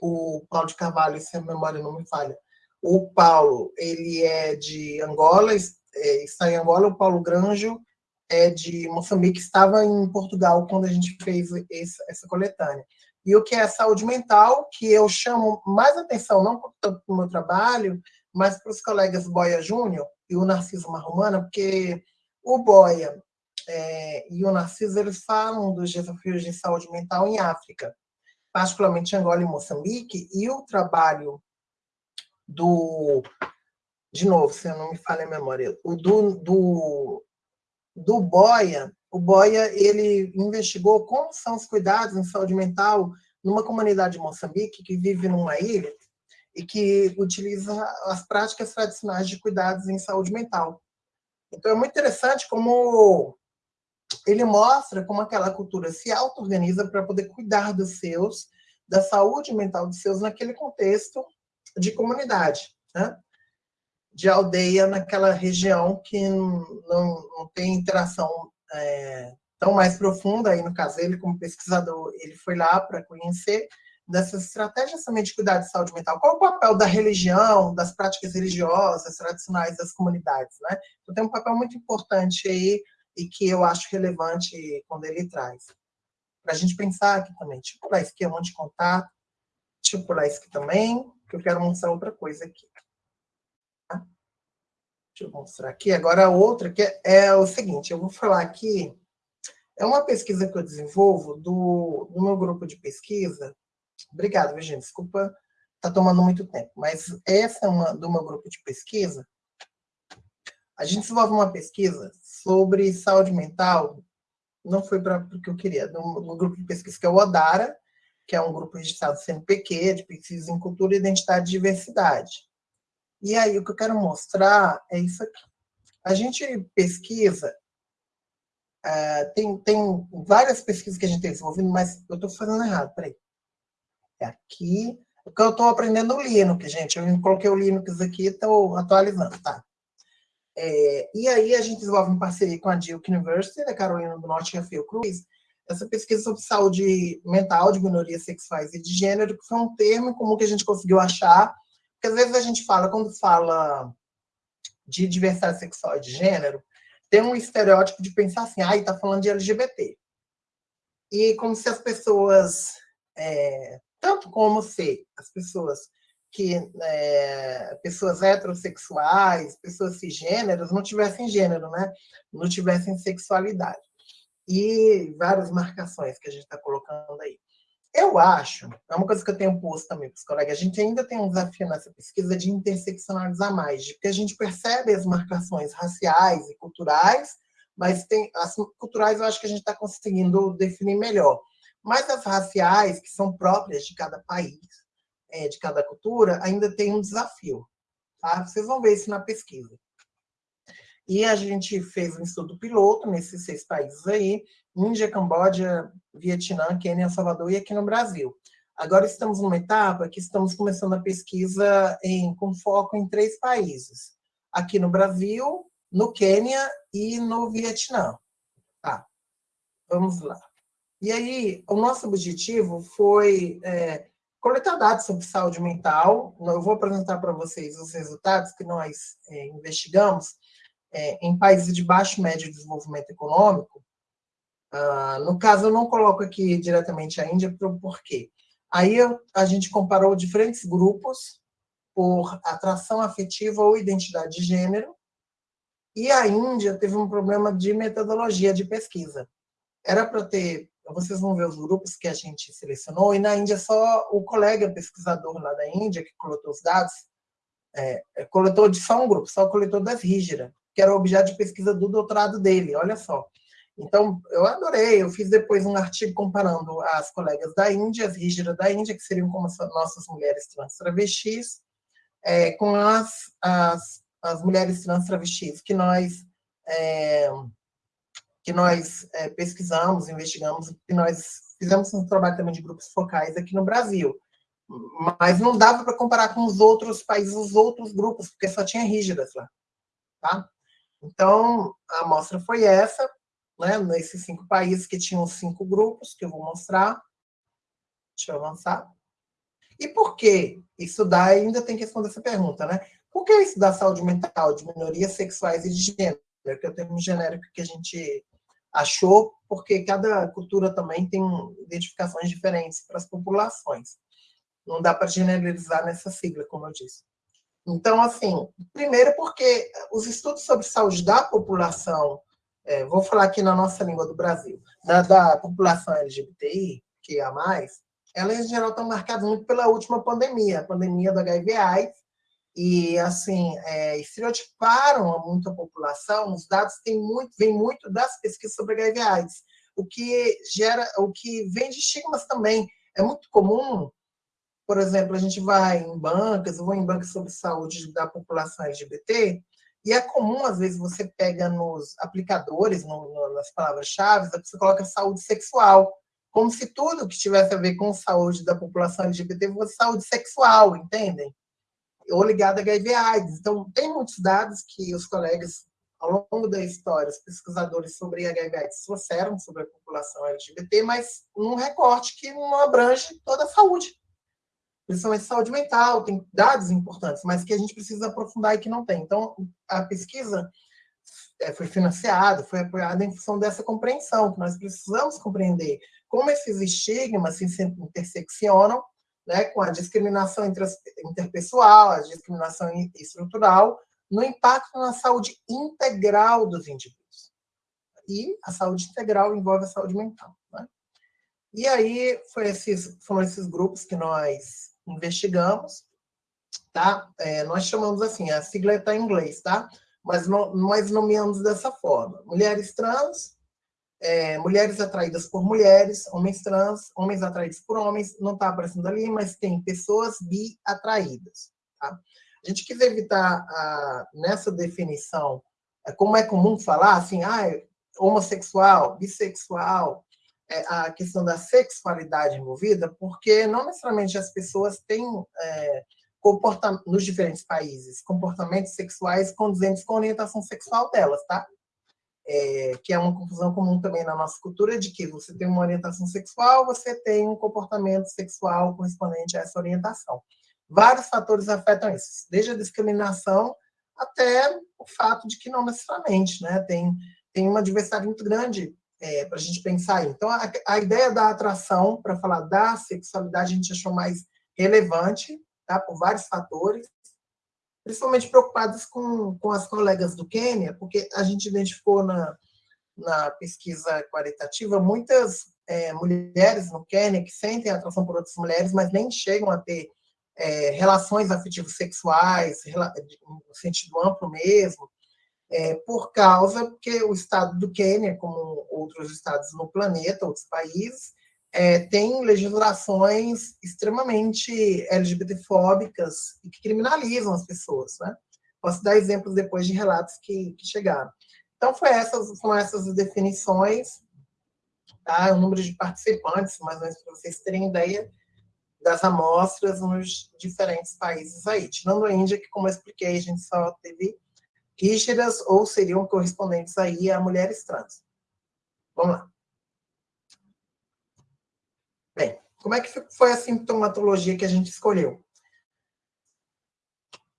D: O Paulo de Carvalho, se a memória não me falha. O Paulo, ele é de Angola, é, está em Angola. O Paulo Granjo é de Moçambique, estava em Portugal quando a gente fez essa coletânea. e o que é saúde mental, que eu chamo mais atenção, não tanto para o meu trabalho, mas para os colegas Boia Júnior e o Narciso Marromana, porque o Boia é, e o Narciso eles falam dos desafios de saúde mental em África, particularmente Angola e Moçambique, e o trabalho do, de novo, se eu não me falha a memória, o do, do, do Boia, o Boia ele investigou como são os cuidados em saúde mental numa comunidade de Moçambique que vive numa ilha e que utiliza as práticas tradicionais de cuidados em saúde mental. Então é muito interessante como ele mostra como aquela cultura se auto-organiza para poder cuidar dos seus, da saúde mental dos seus naquele contexto de comunidade, né? de aldeia naquela região que não, não tem interação é, tão mais profunda, aí no caso ele como pesquisador, ele foi lá para conhecer dessas estratégias também de cuidar de saúde mental. Qual o papel da religião, das práticas religiosas tradicionais das comunidades, né? Então tem um papel muito importante aí e que eu acho relevante quando ele traz. Para a gente pensar aqui também, tipo lá esquema de contato, tipo lá isso aqui também, que eu quero mostrar outra coisa aqui. Deixa eu mostrar aqui. Agora, a outra que é, é o seguinte, eu vou falar aqui, é uma pesquisa que eu desenvolvo do, do meu grupo de pesquisa. Obrigada, Virginia, desculpa, está tomando muito tempo, mas essa é uma do meu grupo de pesquisa. A gente desenvolve uma pesquisa sobre saúde mental, não foi para o que eu queria, no, no grupo de pesquisa que é o ODARA, que é um grupo registrado CNPq, de pesquisa em cultura, identidade e diversidade. E aí, o que eu quero mostrar é isso aqui. A gente pesquisa, uh, tem, tem várias pesquisas que a gente tem desenvolvendo, mas eu estou fazendo errado, peraí. É aqui, porque eu estou aprendendo o Linux, gente. Eu coloquei o Linux aqui e estou atualizando, tá? É, e aí a gente desenvolve em parceria com a Duke University, da Carolina do Norte e a Fiocruz, essa pesquisa sobre saúde mental de minorias sexuais e de gênero, que foi um termo comum que a gente conseguiu achar porque às vezes a gente fala, quando fala de diversidade sexual e de gênero, tem um estereótipo de pensar assim, ah, está falando de LGBT. E como se as pessoas, é, tanto como se as pessoas que é, pessoas heterossexuais, pessoas cisgêneros, não tivessem gênero, né? Não tivessem sexualidade. E várias marcações que a gente está colocando aí. Eu acho, é uma coisa que eu tenho posto também para os colegas, a gente ainda tem um desafio nessa pesquisa de interseccionalizar mais, porque a gente percebe as marcações raciais e culturais, mas tem as culturais eu acho que a gente está conseguindo definir melhor. Mas as raciais, que são próprias de cada país, é, de cada cultura, ainda tem um desafio. Tá? Vocês vão ver isso na pesquisa. E a gente fez um estudo piloto nesses seis países aí, Índia, Camboja, Vietnã, Quênia, Salvador e aqui no Brasil. Agora estamos numa etapa que estamos começando a pesquisa em, com foco em três países. Aqui no Brasil, no Quênia e no Vietnã. Tá, vamos lá. E aí, o nosso objetivo foi é, coletar dados sobre saúde mental. Eu vou apresentar para vocês os resultados que nós é, investigamos é, em países de baixo e médio desenvolvimento econômico, ah, no caso, eu não coloco aqui diretamente a Índia, por quê? Aí eu, a gente comparou diferentes grupos por atração afetiva ou identidade de gênero, e a Índia teve um problema de metodologia de pesquisa. Era para ter, vocês vão ver os grupos que a gente selecionou, e na Índia só o colega pesquisador lá da Índia, que coletou os dados, é, coletou de só um grupo, só coletou das rígidas que era o objeto de pesquisa do doutorado dele, olha só. Então, eu adorei, eu fiz depois um artigo comparando as colegas da Índia, as rígidas da Índia, que seriam como nossas mulheres trans travestis, é, com as, as, as mulheres trans travestis que nós, é, que nós é, pesquisamos, investigamos, que nós fizemos um trabalho também de grupos focais aqui no Brasil. Mas não dava para comparar com os outros países, os outros grupos, porque só tinha rígidas lá. Tá? Então, a amostra foi essa, né, nesses cinco países que tinham cinco grupos, que eu vou mostrar. Deixa eu avançar. E por que estudar? Ainda tem que responder essa pergunta, né? Por que estudar saúde mental de minorias sexuais e de gênero? Que é o termo genérico que a gente achou, porque cada cultura também tem identificações diferentes para as populações. Não dá para generalizar nessa sigla, como eu disse. Então, assim, primeiro porque os estudos sobre saúde da população, é, vou falar aqui na nossa língua do Brasil, da, da população LGBTI, que é a mais, elas em geral estão marcadas muito pela última pandemia, a pandemia do HIV/AIDS, e assim é, estereotiparam muito a população. Os dados têm muito, vêm muito das pesquisas sobre HIV/AIDS, o que gera, o que vem de estigmas também. É muito comum por exemplo, a gente vai em bancas, eu vou em bancas sobre saúde da população LGBT, e é comum, às vezes, você pega nos aplicadores, no, no, nas palavras-chave, você coloca saúde sexual, como se tudo que tivesse a ver com saúde da população LGBT fosse saúde sexual, entendem? Ou ligada a HIV AIDS. Então, tem muitos dados que os colegas, ao longo da história, os pesquisadores sobre HIV AIDS trouxeram sobre a população LGBT, mas num recorte que não abrange toda a saúde principalmente saúde mental, tem dados importantes, mas que a gente precisa aprofundar e que não tem. Então, a pesquisa é, foi financiada, foi apoiada em função dessa compreensão, que nós precisamos compreender como esses estigmas se interseccionam né, com a discriminação interpessoal, a discriminação estrutural, no impacto na saúde integral dos indivíduos. E a saúde integral envolve a saúde mental. Né? E aí esses, foram esses grupos que nós investigamos, tá? É, nós chamamos assim, a sigla está em inglês, tá? Mas no, nós nomeamos dessa forma. Mulheres trans, é, mulheres atraídas por mulheres, homens trans, homens atraídos por homens, não está aparecendo ali, mas tem pessoas bi atraídas, tá? A gente quis evitar, a, nessa definição, é, como é comum falar, assim, ah, homossexual, bissexual, é, a questão da sexualidade envolvida, porque não necessariamente as pessoas têm, é, nos diferentes países, comportamentos sexuais condizentes com a orientação sexual delas, tá? É, que é uma confusão comum também na nossa cultura, de que você tem uma orientação sexual, você tem um comportamento sexual correspondente a essa orientação. Vários fatores afetam isso, desde a discriminação até o fato de que não necessariamente, né? Tem, tem uma diversidade muito grande é, para a gente pensar aí. Então, a, a ideia da atração, para falar da sexualidade, a gente achou mais relevante, tá? por vários fatores, principalmente preocupados com, com as colegas do Quênia, porque a gente identificou na, na pesquisa qualitativa muitas é, mulheres no Quênia que sentem atração por outras mulheres, mas nem chegam a ter é, relações afetivas sexuais, no sentido amplo mesmo, é, por causa que o estado do Quênia, como outros estados no planeta, outros países, é, tem legislações extremamente LGBTfóbicas e que criminalizam as pessoas. Né? Posso dar exemplos depois de relatos que, que chegaram. Então, foi essas, foram essas definições, tá? o número de participantes, mais ou menos para vocês terem ideia das amostras nos diferentes países aí. Tirando a Índia, que, como eu expliquei, a gente só teve rígidas ou seriam correspondentes aí a mulheres trans. Vamos lá. Bem, como é que foi a sintomatologia que a gente escolheu?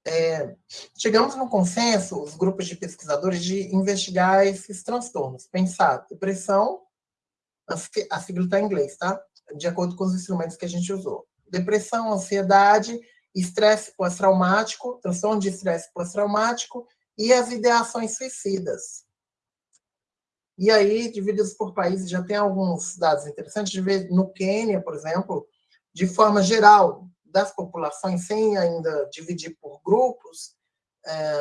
D: É, chegamos no consenso, os grupos de pesquisadores, de investigar esses transtornos. Pensar depressão, a sigla está em inglês, tá? De acordo com os instrumentos que a gente usou. Depressão, ansiedade, estresse pós-traumático, transtorno de estresse pós-traumático e as ideações suicidas. E aí, divididos por países, já tem alguns dados interessantes de ver no Quênia, por exemplo, de forma geral, das populações, sem ainda dividir por grupos, é,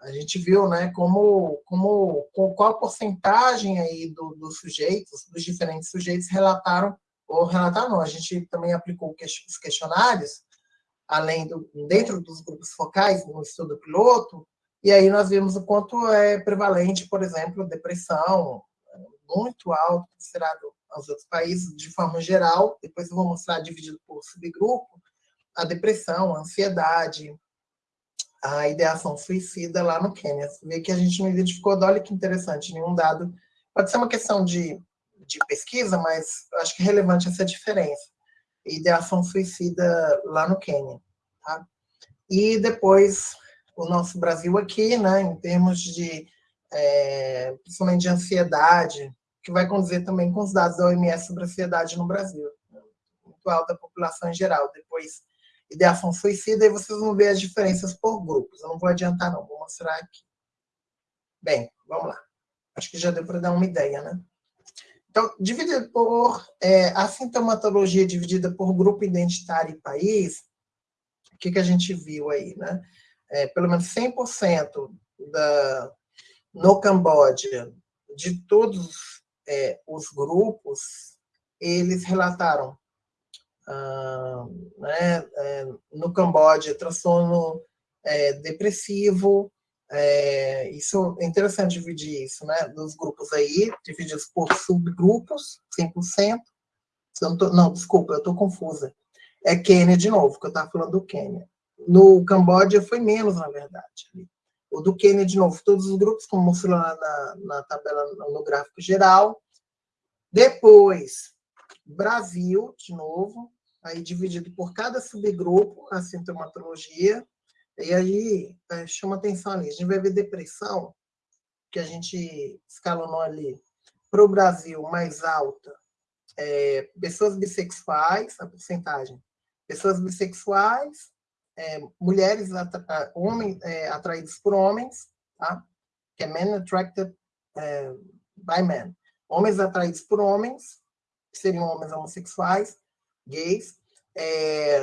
D: a gente viu né, como, como, qual a porcentagem aí do, dos sujeitos, dos diferentes sujeitos relataram, ou relataram não, a gente também aplicou os questionários, além do, dentro dos grupos focais, no estudo piloto, e aí nós vimos o quanto é prevalente, por exemplo, depressão, muito alto, considerado aos outros países, de forma geral. Depois eu vou mostrar dividido por subgrupo, a depressão, a ansiedade, a ideação suicida lá no Quênia. Você vê que a gente não identificou, olha que interessante, nenhum dado. Pode ser uma questão de, de pesquisa, mas acho que é relevante essa diferença. Ideação suicida lá no Quênia. Tá? E depois o nosso Brasil aqui, né, em termos de é, principalmente de ansiedade, que vai conduzir também com os dados da OMS sobre ansiedade no Brasil. Muito alta a população em geral. Depois, ideação suicida, e vocês vão ver as diferenças por grupos. Eu não vou adiantar, não, vou mostrar aqui. Bem, vamos lá. Acho que já deu para dar uma ideia, né? Então, dividido por é, a sintomatologia dividida por grupo identitário e país, o que, que a gente viu aí, né? É, pelo menos 100% da, no Camboja, de todos é, os grupos, eles relataram ah, né, é, no Camboja transtorno é, depressivo, é, isso é interessante dividir isso, né? Dos grupos aí, divididos por subgrupos, 100%. Não, tô, não, desculpa, eu estou confusa. É Quênia de novo, que eu estava falando do Quênia. No Camboja foi menos, na verdade. O do Quênia, de novo, todos os grupos, como mostrou lá na, na tabela, no gráfico geral. Depois, Brasil, de novo, aí dividido por cada subgrupo, a sintomatologia, e aí é, chama atenção ali, a gente vai ver depressão, que a gente escalonou ali para o Brasil mais alta, é, pessoas bissexuais, a porcentagem, pessoas bissexuais, é, mulheres, atra, homens, é, atraídos por homens, tá? que é men attracted é, by men, homens atraídos por homens, que seriam homens homossexuais, gays, é,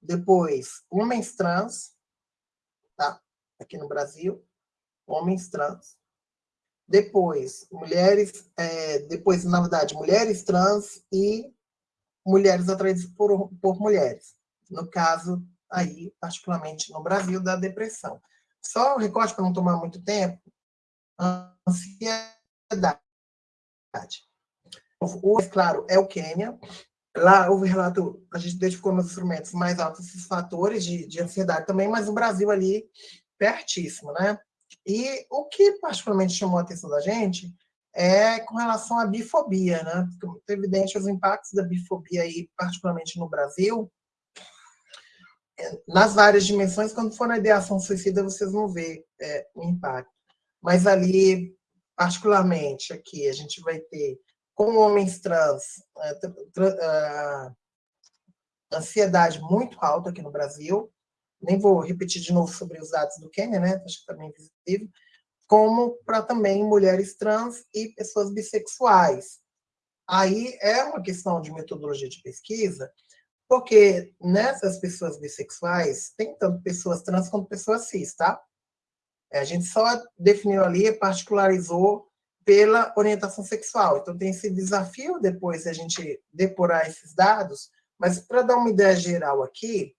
D: depois homens trans, tá? Aqui no Brasil, homens trans. Depois, mulheres, é, depois, na verdade, mulheres trans e mulheres atraídas por, por mulheres. No caso, aí, particularmente no Brasil, da depressão. Só o recorte para não tomar muito tempo, ansiedade. O, claro, é o Quênia. Lá houve relato, a gente identificou nos instrumentos mais altos esses fatores de, de ansiedade também, mas o Brasil ali pertíssimo, né? E o que particularmente chamou a atenção da gente é com relação à bifobia, né? Porque evidente os impactos da bifobia aí, particularmente no Brasil, nas várias dimensões, quando for na ideação suicida, vocês vão ver é, o impacto. Mas ali, particularmente aqui, a gente vai ter com homens trans, uh, ansiedade muito alta aqui no Brasil, nem vou repetir de novo sobre os dados do Quênia, né? acho que também é visível, como para também mulheres trans e pessoas bissexuais. Aí é uma questão de metodologia de pesquisa, porque nessas pessoas bissexuais, tem tanto pessoas trans quanto pessoas cis, tá? A gente só definiu ali, particularizou pela orientação sexual. Então, tem esse desafio depois a gente depurar esses dados, mas para dar uma ideia geral aqui,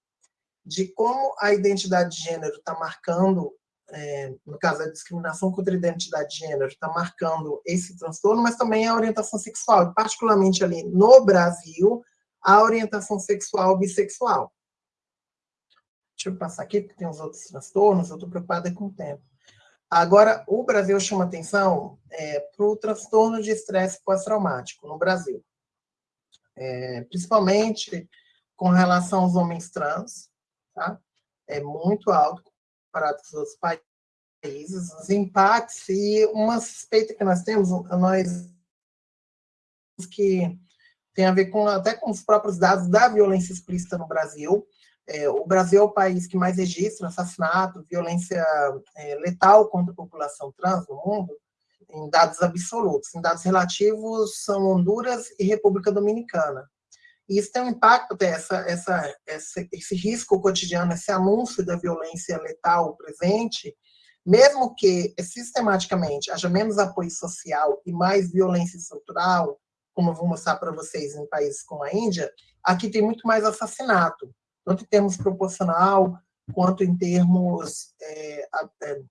D: de como a identidade de gênero está marcando, é, no caso da discriminação contra a identidade de gênero, está marcando esse transtorno, mas também a orientação sexual, particularmente ali no Brasil, a orientação sexual bissexual. Deixa eu passar aqui, porque tem os outros transtornos, eu estou preocupada com o tempo. Agora, o Brasil chama atenção é, para o transtorno de estresse pós-traumático no Brasil. É, principalmente com relação aos homens trans, tá? É muito alto comparado com os outros países. Os impactos e uma suspeita que nós temos, nós que tem a ver com até com os próprios dados da violência explícita no Brasil, é, o Brasil é o país que mais registra assassinato, violência é, letal contra a população trans no mundo, em dados absolutos. Em dados relativos, são Honduras e República Dominicana. E isso tem um impacto, essa, essa, essa, esse risco cotidiano, esse anúncio da violência letal presente, mesmo que sistematicamente haja menos apoio social e mais violência estrutural, como eu vou mostrar para vocês em países como a Índia, aqui tem muito mais assassinato tanto em termos proporcional, quanto em termos, é, é,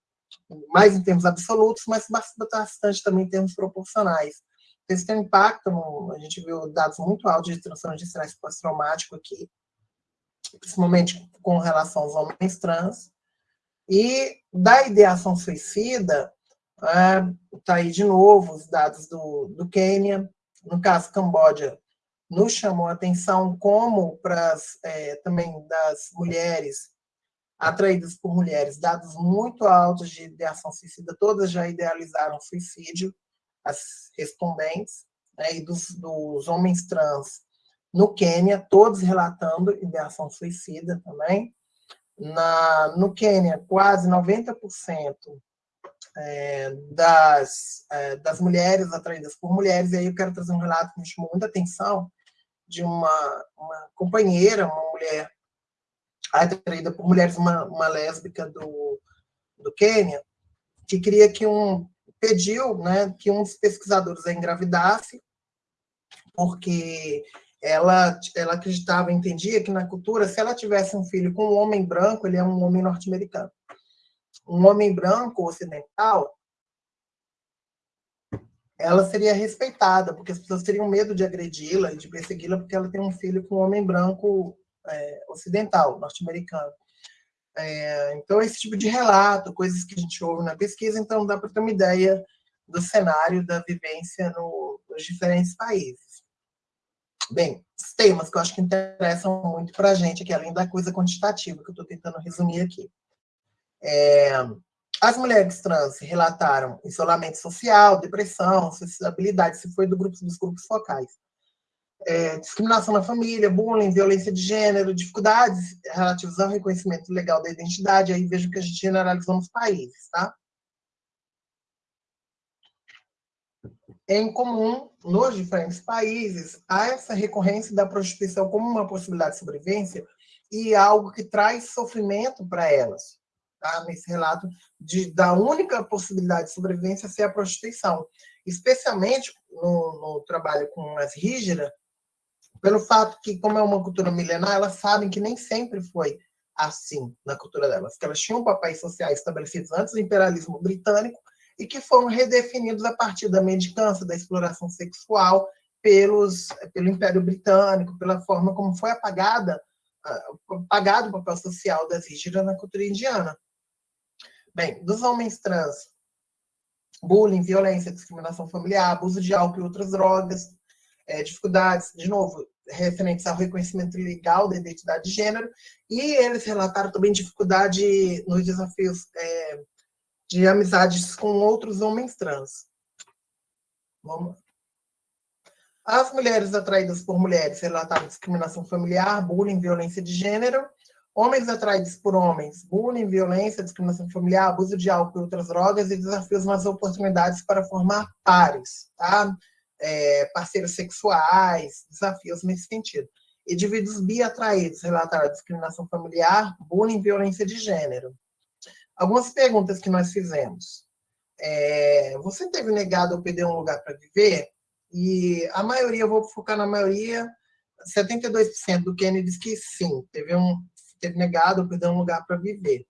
D: mais em termos absolutos, mas bastante também em termos proporcionais. Isso tem um impacto, a gente viu dados muito altos de transtorno de estresse pós-traumático aqui, principalmente com relação aos homens trans, e da ideação suicida, está é, aí de novo os dados do, do Quênia, no caso Camboja, nos chamou a atenção como para é, também das mulheres atraídas por mulheres, dados muito altos de ideação suicida, todas já idealizaram suicídio, as respondentes, né, e dos, dos homens trans no Quênia, todos relatando ideação suicida também. Na, no Quênia, quase 90% é, das, é, das mulheres atraídas por mulheres, e aí eu quero trazer um relato que me chamou muita atenção, de uma, uma companheira, uma mulher atraída por mulheres, uma, uma lésbica do, do Quênia, que queria que um, pediu né, que um dos pesquisadores a engravidasse, porque ela, ela acreditava, entendia que na cultura, se ela tivesse um filho com um homem branco, ele é um homem norte-americano. Um homem branco ocidental, ela seria respeitada, porque as pessoas teriam medo de agredi-la e de persegui-la, porque ela tem um filho com um homem branco é, ocidental, norte-americano. É, então, esse tipo de relato, coisas que a gente ouve na pesquisa, então dá para ter uma ideia do cenário da vivência no, nos diferentes países. Bem, os temas que eu acho que interessam muito para a gente aqui, além da coisa quantitativa que eu estou tentando resumir aqui. É, as mulheres trans relataram isolamento social, depressão, suicidabilidade, se foi do grupo, dos grupos focais. É, discriminação na família, bullying, violência de gênero, dificuldades relativas ao reconhecimento legal da identidade, aí vejo que a gente generalizou nos países, tá? em comum nos diferentes países há essa recorrência da prostituição como uma possibilidade de sobrevivência e algo que traz sofrimento para elas. Tá? Nesse relato de, da única possibilidade de sobrevivência ser a prostituição, especialmente no, no trabalho com as rígidas, pelo fato que, como é uma cultura milenar, elas sabem que nem sempre foi assim na cultura delas, que elas tinham papéis sociais estabelecidos antes do imperialismo britânico e que foram redefinidos a partir da mendicância, da exploração sexual pelos, pelo Império Britânico, pela forma como foi apagada, apagado o papel social das rígidas na cultura indiana. Bem, dos homens trans, bullying, violência, discriminação familiar, abuso de álcool e outras drogas, é, dificuldades, de novo, referentes ao reconhecimento legal da identidade de gênero, e eles relataram também dificuldade nos desafios é, de amizades com outros homens trans. Vamos As mulheres atraídas por mulheres relataram discriminação familiar, bullying, violência de gênero. Homens atraídos por homens, bullying, violência, discriminação familiar, abuso de álcool e outras drogas e desafios nas oportunidades para formar pares, tá? É, parceiros sexuais, desafios nesse sentido. Indivíduos bi atraídos relataram discriminação familiar, bullying, violência de gênero algumas perguntas que nós fizemos. É, você teve negado ou perder um lugar para viver? E a maioria, eu vou focar na maioria, 72% do Kennedy diz que sim, teve, um, teve negado ou perdeu um lugar para viver.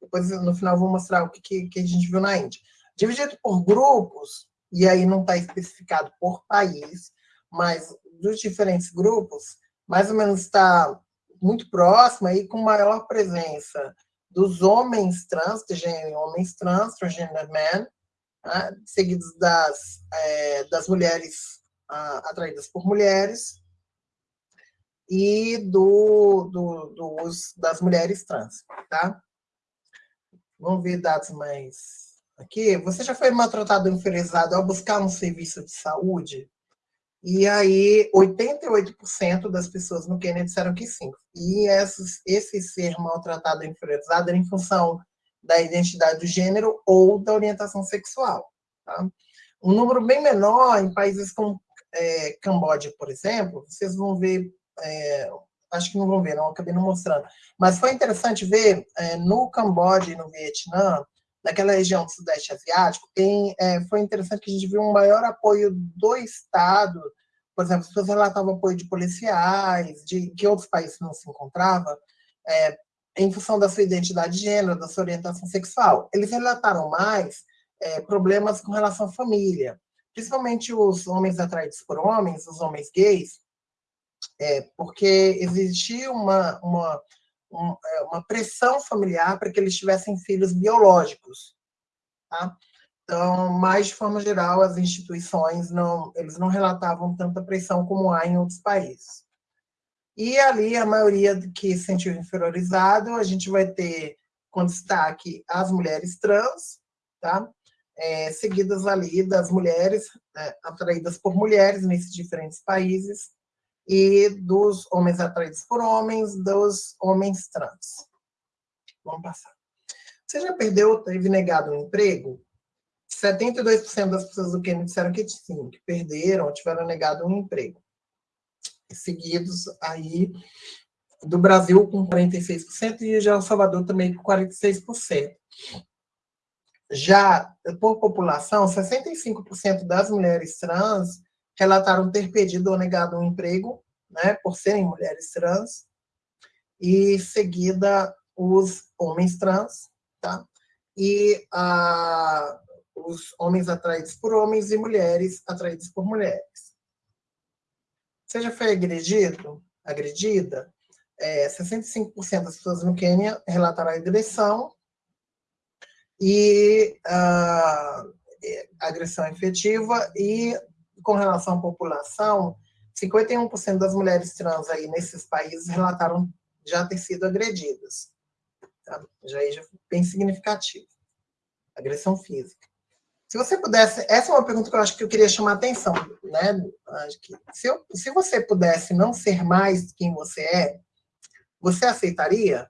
D: Depois, no final, vou mostrar o que, que, a gente viu na Índia. Dividido por grupos, e aí não está especificado por país, mas dos diferentes grupos, mais ou menos está muito próximo aí com maior presença dos homens trans, gênero homens trans, transgender men, né, seguidos das, é, das mulheres ah, atraídas por mulheres e do, do, dos, das mulheres trans, tá? Vamos ver dados mais aqui. Você já foi maltratado ou inferiorizado ao buscar um serviço de saúde? E aí, 88% das pessoas no Quênia disseram que sim. E esses, esse ser maltratado e inferiorizado era em função da identidade do gênero ou da orientação sexual. Tá? Um número bem menor em países como é, Camboja, por exemplo, vocês vão ver, é, acho que não vão ver, não, acabei não mostrando. Mas foi interessante ver é, no Camboja e no Vietnã, naquela região do Sudeste Asiático, tem, é, foi interessante que a gente viu um maior apoio do Estado, por exemplo, as pessoas relatavam apoio de policiais, de que outros países não se encontrava, é, em função da sua identidade de gênero, da sua orientação sexual. Eles relataram mais é, problemas com relação à família, principalmente os homens atraídos por homens, os homens gays, é, porque existia uma, uma é, uma pressão familiar para que eles tivessem filhos biológicos. Tá? Então, mais de forma geral, as instituições não, eles não relatavam tanta pressão como há em outros países. E ali, a maioria que se sentiu inferiorizado, a gente vai ter com destaque as mulheres trans, tá? É, seguidas ali das mulheres é, atraídas por mulheres nesses diferentes países, e dos homens atraídos por homens, dos homens trans. Vamos passar. Você já perdeu, teve negado um emprego? 72% das pessoas do Quênia disseram que sim, que perderam, tiveram negado um emprego. Seguidos aí do Brasil com 46% e já o Salvador também com 46%. Já por população, 65% das mulheres trans relataram ter perdido ou negado um emprego, né, por serem mulheres trans, e seguida os homens trans, tá? E ah, os homens atraídos por homens e mulheres atraídas por mulheres. Você já foi agredido, agredida? É, 65% das pessoas no Quênia relataram agressão e uh, agressão efetiva e com relação à população, 51% das mulheres trans aí nesses países relataram já ter sido agredidas. Tá? Já é bem significativo. Agressão física. Se você pudesse, essa é uma pergunta que eu acho que eu queria chamar a atenção, né? Acho que se, eu, se você pudesse não ser mais quem você é, você aceitaria?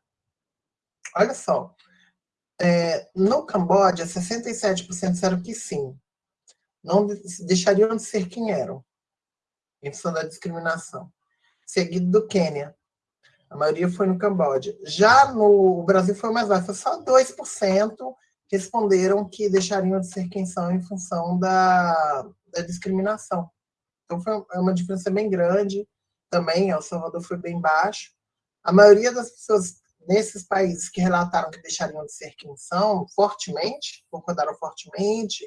D: Olha só, é, no Camboja, 67% disseram que sim não deixariam de ser quem eram, em função da discriminação. Seguido do Quênia. A maioria foi no Camboja. Já no Brasil foi mais baixo, só 2% responderam que deixariam de ser quem são em função da, da discriminação. Então foi é uma diferença bem grande. Também, El Salvador foi bem baixo. A maioria das pessoas nesses países que relataram que deixariam de ser quem são, fortemente, concordaram fortemente,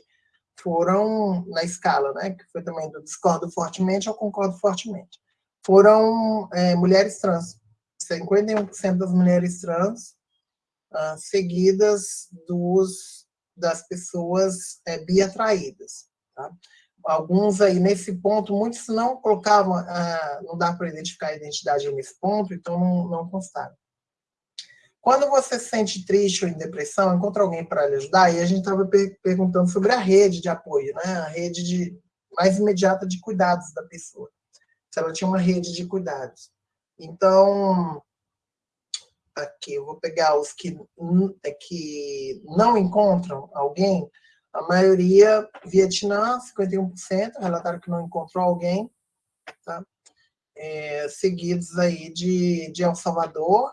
D: foram na escala, né, que foi também do discordo fortemente ao concordo fortemente, foram é, mulheres trans. 51% das mulheres trans, uh, seguidas dos, das pessoas é, biatraídas. Tá? Alguns aí, nesse ponto, muitos não colocavam, uh, não dá para identificar a identidade nesse ponto, então não, não constaram. Quando você se sente triste ou em depressão, encontra alguém para lhe ajudar, e a gente estava per perguntando sobre a rede de apoio, né? a rede de, mais imediata de cuidados da pessoa. Se ela tinha uma rede de cuidados. Então, aqui, eu vou pegar os que, é que não encontram alguém, a maioria, Vietnã, 51%, relataram que não encontrou alguém, tá? É, seguidos aí de, de El Salvador,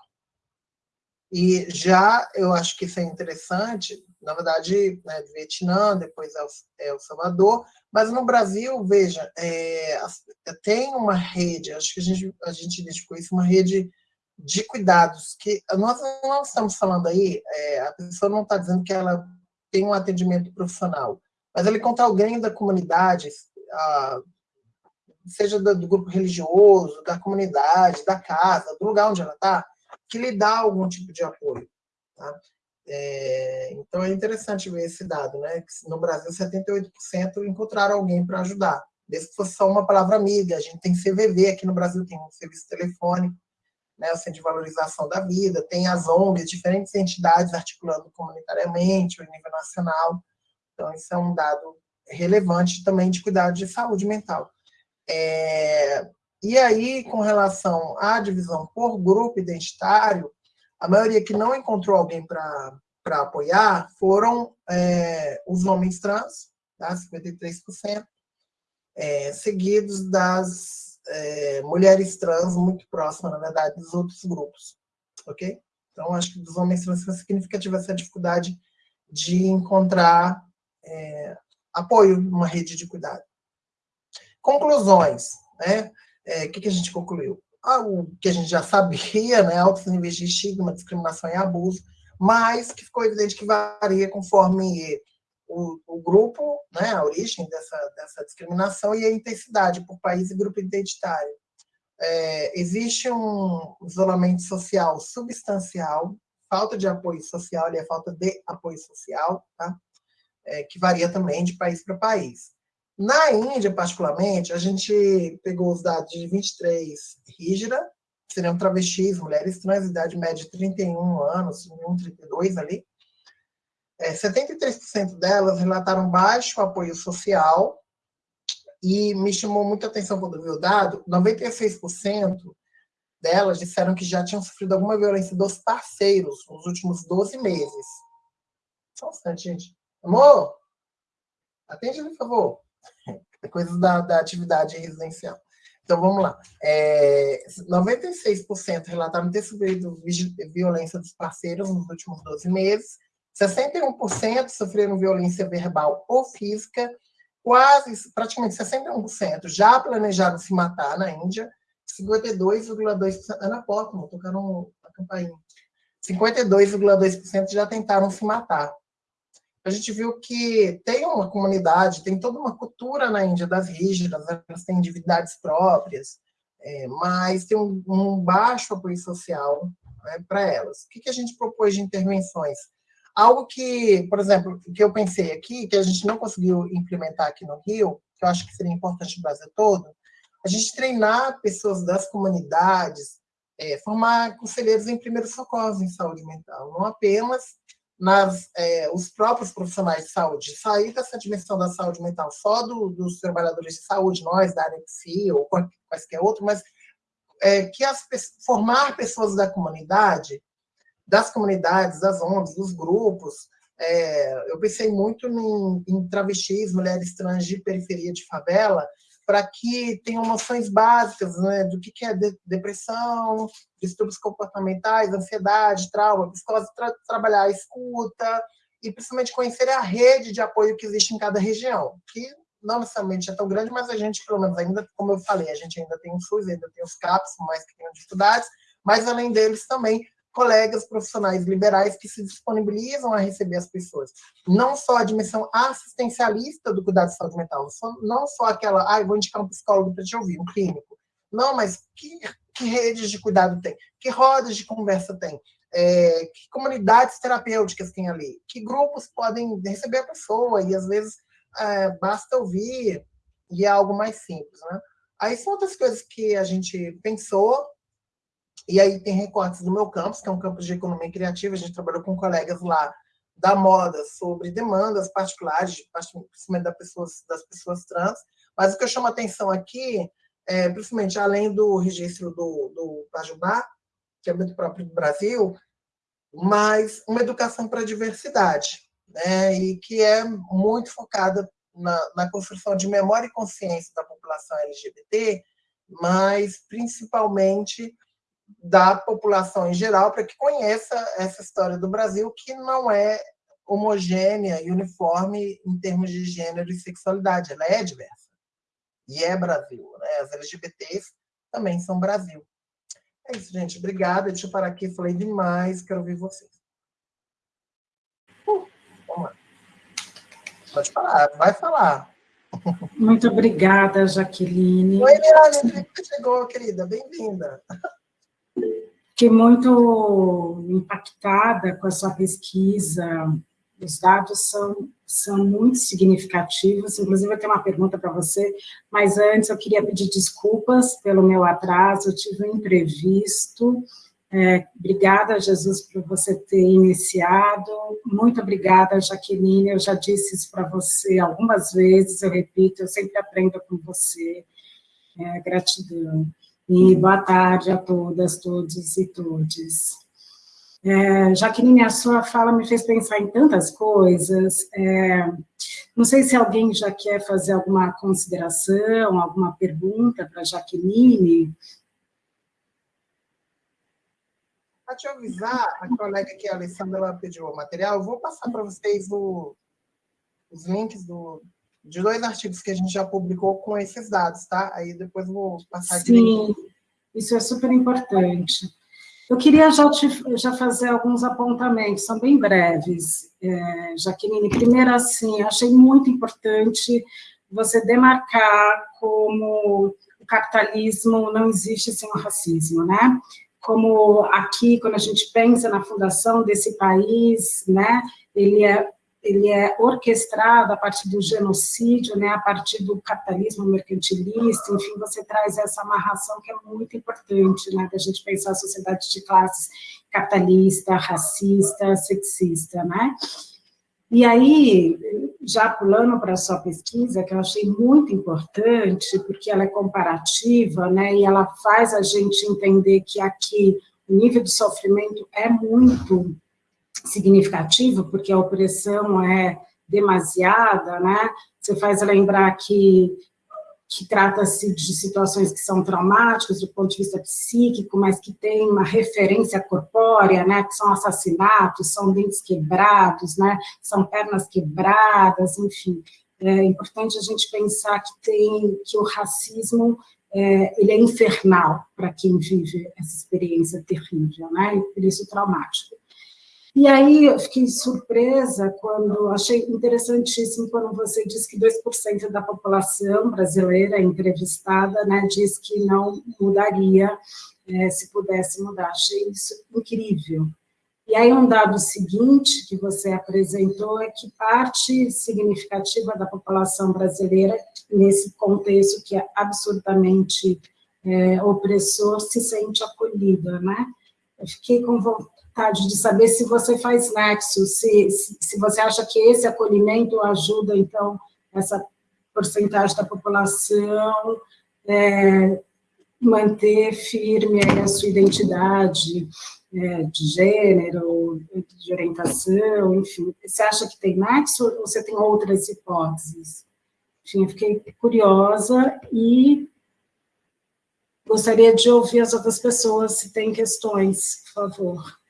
D: e já eu acho que isso é interessante, na verdade, né, Vietnã, depois é El Salvador, mas no Brasil, veja, é, tem uma rede, acho que a gente, a gente identificou isso, uma rede de cuidados, que nós não estamos falando aí, é, a pessoa não está dizendo que ela tem um atendimento profissional, mas ela encontra alguém da comunidade, a, seja do, do grupo religioso, da comunidade, da casa, do lugar onde ela está, que lhe dá algum tipo de apoio. Tá? É, então é interessante ver esse dado, né? Que no Brasil 78% encontraram alguém para ajudar, desde que fosse só uma palavra amiga. A gente tem CVV aqui no Brasil, tem um serviço telefônico, né, o Centro de Valorização da Vida, tem as ONGs, diferentes entidades articulando comunitariamente, em nível nacional. Então, isso é um dado relevante também de cuidado de saúde mental. É, e aí, com relação à divisão por grupo identitário, a maioria que não encontrou alguém para apoiar foram é, os homens trans, tá? 53%, é, seguidos das é, mulheres trans, muito próximas, na verdade, dos outros grupos. Ok? Então, acho que dos homens trans foi significativa essa dificuldade de encontrar é, apoio numa rede de cuidado. Conclusões. Né? É, que, que a gente concluiu? Ah, o que a gente já sabia, né, altos níveis de estigma, discriminação e abuso, mas que ficou evidente que varia conforme o, o grupo, né, a origem dessa, dessa discriminação e a intensidade por país e grupo identitário. É, existe um isolamento social substancial, falta de apoio social e a falta de apoio social, tá? É, que varia também de país para país. Na Índia, particularmente, a gente pegou os dados de 23 Hijra, seriam travestis, mulheres trans, idade média de 31 anos, 31, 32 ali, é, 73% delas relataram baixo apoio social, e me chamou muita atenção quando vi o dado, 96% delas disseram que já tinham sofrido alguma violência dos parceiros nos últimos 12 meses. Só um instante, gente. Amor, atende, por favor. É coisa da, da atividade residencial. Então, vamos lá. É, 96% relataram ter sofrido violência dos parceiros nos últimos 12 meses, 61% sofreram violência verbal ou física, quase, praticamente 61% já planejaram se matar na Índia, 52,2%, Ana Pottman, tocaram a campainha, 52,2% já tentaram se matar. A gente viu que tem uma comunidade, tem toda uma cultura na Índia das rígidas, elas têm divindades próprias, é, mas tem um, um, baixo apoio social né, para elas. O que, que a gente propôs de intervenções? Algo que, por exemplo, que eu pensei aqui, que a gente não conseguiu implementar aqui no Rio, que eu acho que seria importante no Brasil todo, a gente treinar pessoas das comunidades, é, formar conselheiros em primeiros socorros em saúde mental, não apenas nas, é, os próprios profissionais de saúde, sair dessa dimensão da saúde mental só do, dos trabalhadores de saúde, nós da área ou quaisquer outro, mas é, que as, formar pessoas da comunidade das comunidades, das ONGs, dos grupos. É, eu pensei muito em, em travestis, mulheres trans de periferia de favela, para que tenham noções básicas né, do que, é de, depressão, distúrbios comportamentais, ansiedade, trauma, psicose, tra trabalhar a escuta e principalmente conhecer a rede de apoio que existe em cada região, que não necessariamente é tão grande, mas a gente, pelo menos ainda, como eu falei, a gente ainda tem o SUS, ainda tem os CAPs, mais que tenham dificuldades, mas além deles também colegas profissionais liberais que se disponibilizam a receber as pessoas. Não só a dimensão assistencialista do cuidado de saúde mental, não só aquela, ah, vou indicar um psicólogo para te ouvir, um clínico. Não, mas que, que redes de cuidado tem? Que rodas de conversa tem? É, que comunidades terapêuticas tem ali? Que grupos podem receber a pessoa? E, às vezes, é, basta ouvir e é algo mais simples, né? Aí são outras coisas que a gente pensou e aí tem recortes do meu campus, que é um campus de economia criativa, a gente trabalhou com colegas lá da moda sobre demandas particulares, principalmente das pessoas, das pessoas trans. Mas o que eu chamo a atenção aqui, é, principalmente além do registro do, do Pajubá, que é muito próprio do Brasil, mas uma educação para a diversidade, né? e que é muito focada na, na construção de memória e consciência da população LGBT, mas principalmente da população em geral, para que conheça essa história do Brasil, que não é homogênea e uniforme em termos de gênero e sexualidade, ela é diversa. E é Brasil. Né? As LGBTs também são Brasil. É isso, gente. Obrigada. Deixa eu parar aqui. Falei demais. Quero ouvir vocês. Uh, vamos lá. Pode falar. Vai falar.
E: Muito obrigada, Jaqueline.
D: Oi, Miralha. Chegou, querida. Bem-vinda.
E: Fiquei muito impactada com a sua pesquisa, os dados são, são muito significativos, inclusive eu tenho uma pergunta para você, mas antes eu queria pedir desculpas pelo meu atraso, eu tive um imprevisto, é, obrigada, Jesus, por você ter iniciado, muito obrigada, Jaqueline, eu já disse isso para você algumas vezes, eu repito, eu sempre aprendo com você, é, gratidão. E boa tarde a todas, todos e todes. É, Jaqueline, a sua fala me fez pensar em tantas coisas. É, não sei se alguém já quer fazer alguma consideração, alguma pergunta para Jaqueline.
D: Para te avisar, a colega aqui, a Alessandra, pediu o material, eu vou passar para vocês o, os links do, de dois artigos que a gente já publicou com esses dados, tá? Aí depois vou passar
E: Sim, direito. isso é super importante. Eu queria já, te, já fazer alguns apontamentos, são bem breves, é, Jaqueline. Primeiro, assim, achei muito importante você demarcar como o capitalismo não existe sem o racismo, né? Como aqui, quando a gente pensa na fundação desse país, né, ele é ele é orquestrado a partir do genocídio, né, a partir do capitalismo mercantilista, enfim, você traz essa amarração que é muito importante, né, da gente pensar a sociedade de classes capitalista, racista, sexista, né? E aí, já pulando para a sua pesquisa, que eu achei muito importante, porque ela é comparativa, né, e ela faz a gente entender que aqui o nível de sofrimento é muito significativo, porque a opressão é demasiada, né? Você faz lembrar que, que trata-se de situações que são traumáticas do ponto de vista psíquico, mas que tem uma referência corpórea, né? Que são assassinatos, são dentes quebrados, né? São pernas quebradas, enfim. É importante a gente pensar que tem que o racismo é, ele é infernal para quem vive essa experiência terrível, né? E por isso traumático. E aí eu fiquei surpresa quando, achei interessantíssimo quando você disse que 2% da população brasileira entrevistada né, diz que não mudaria é, se pudesse mudar. Achei isso incrível. E aí um dado seguinte que você apresentou é que parte significativa da população brasileira, nesse contexto que é absurdamente é, opressor, se sente acolhida, né? Eu fiquei com vontade vontade de saber se você faz nexo, se, se, você acha que esse acolhimento ajuda, então, essa porcentagem da população é, manter firme a sua identidade é, de gênero, de orientação, enfim. Você acha que tem nexo ou você tem outras hipóteses? Enfim, eu fiquei curiosa e gostaria de ouvir as outras pessoas, se têm questões, por favor.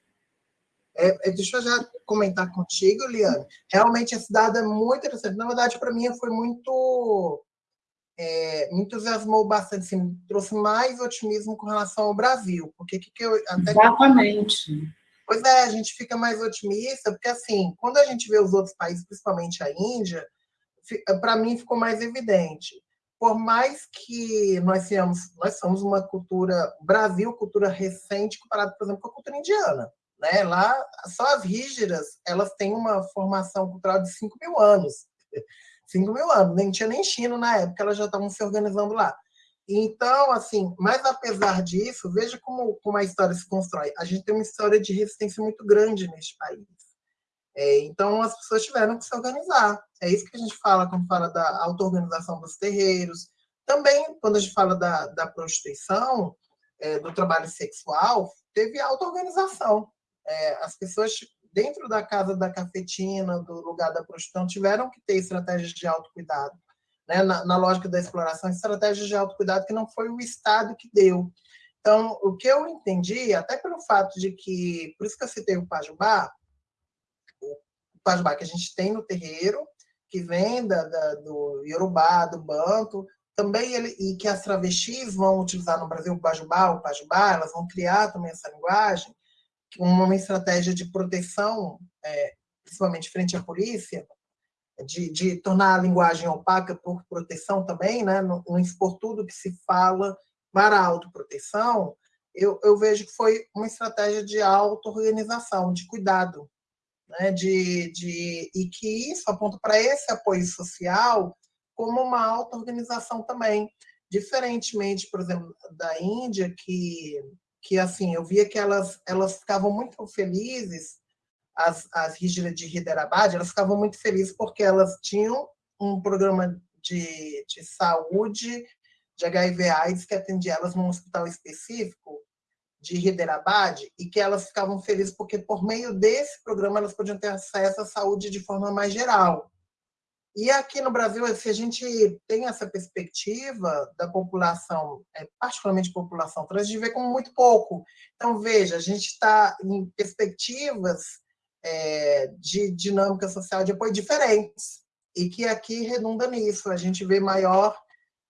D: É, é, deixa eu já comentar contigo, Liane. Realmente esse dado é muito interessante. Na verdade, para mim, foi muito. É, me entusiasmou bastante, assim, trouxe mais otimismo com relação ao Brasil. Porque que, que eu.
E: Até Exatamente.
D: Que, pois é, a gente fica mais otimista, porque, assim, quando a gente vê os outros países, principalmente a Índia, para mim ficou mais evidente. Por mais que nós tenhamos, nós somos uma cultura, Brasil, cultura recente, comparado, por exemplo, com a cultura indiana. Né? Lá, só as rígidas, elas têm uma formação cultural de 5 mil anos. 5 mil anos, nem tinha nem China na época, elas já estavam se organizando lá. Então, assim, mas apesar disso, veja como, como a história se constrói. A gente tem uma história de resistência muito grande neste país. É, então, as pessoas tiveram que se organizar. É isso que a gente fala quando fala da auto-organização dos terreiros. Também, quando a gente fala da, da prostituição, é, do trabalho sexual, teve auto-organização é, as pessoas dentro da casa da cafetina, do lugar da prostituição, tiveram que ter estratégias de autocuidado. Né? Na, na lógica da exploração, estratégias de autocuidado que não foi o Estado que deu. Então, o que eu entendi, até pelo fato de que, por isso que eu citei o Pajubá, o Pajubá que a gente tem no terreiro, que vem da, da, do Yorubá, do Banto, também ele, e que as travestis vão utilizar no Brasil o Pajubá, o Pajubá, elas vão criar também essa linguagem, uma estratégia de proteção, é, principalmente frente à polícia, de, de, tornar a linguagem opaca por proteção também, né? não, não expor tudo que se fala para a autoproteção, eu, eu vejo que foi uma estratégia de auto-organização, de cuidado, né? de, de, e que isso aponta para esse apoio social como uma auto-organização também, diferentemente, por exemplo, da Índia, que que assim eu via que elas elas ficavam muito felizes as as rígidas de Hyderabad elas ficavam muito felizes porque elas tinham um programa de, de saúde de HIV/AIDS que atendia elas num hospital específico de Hyderabad e que elas ficavam felizes porque por meio desse programa elas podiam ter acesso à saúde de forma mais geral e aqui no Brasil, se a gente tem essa perspectiva da população, é, particularmente população trans, gente vê como muito pouco. Então, veja, a gente está em perspectivas é, de dinâmica social de apoio diferentes, e que aqui redunda nisso. A gente vê maior,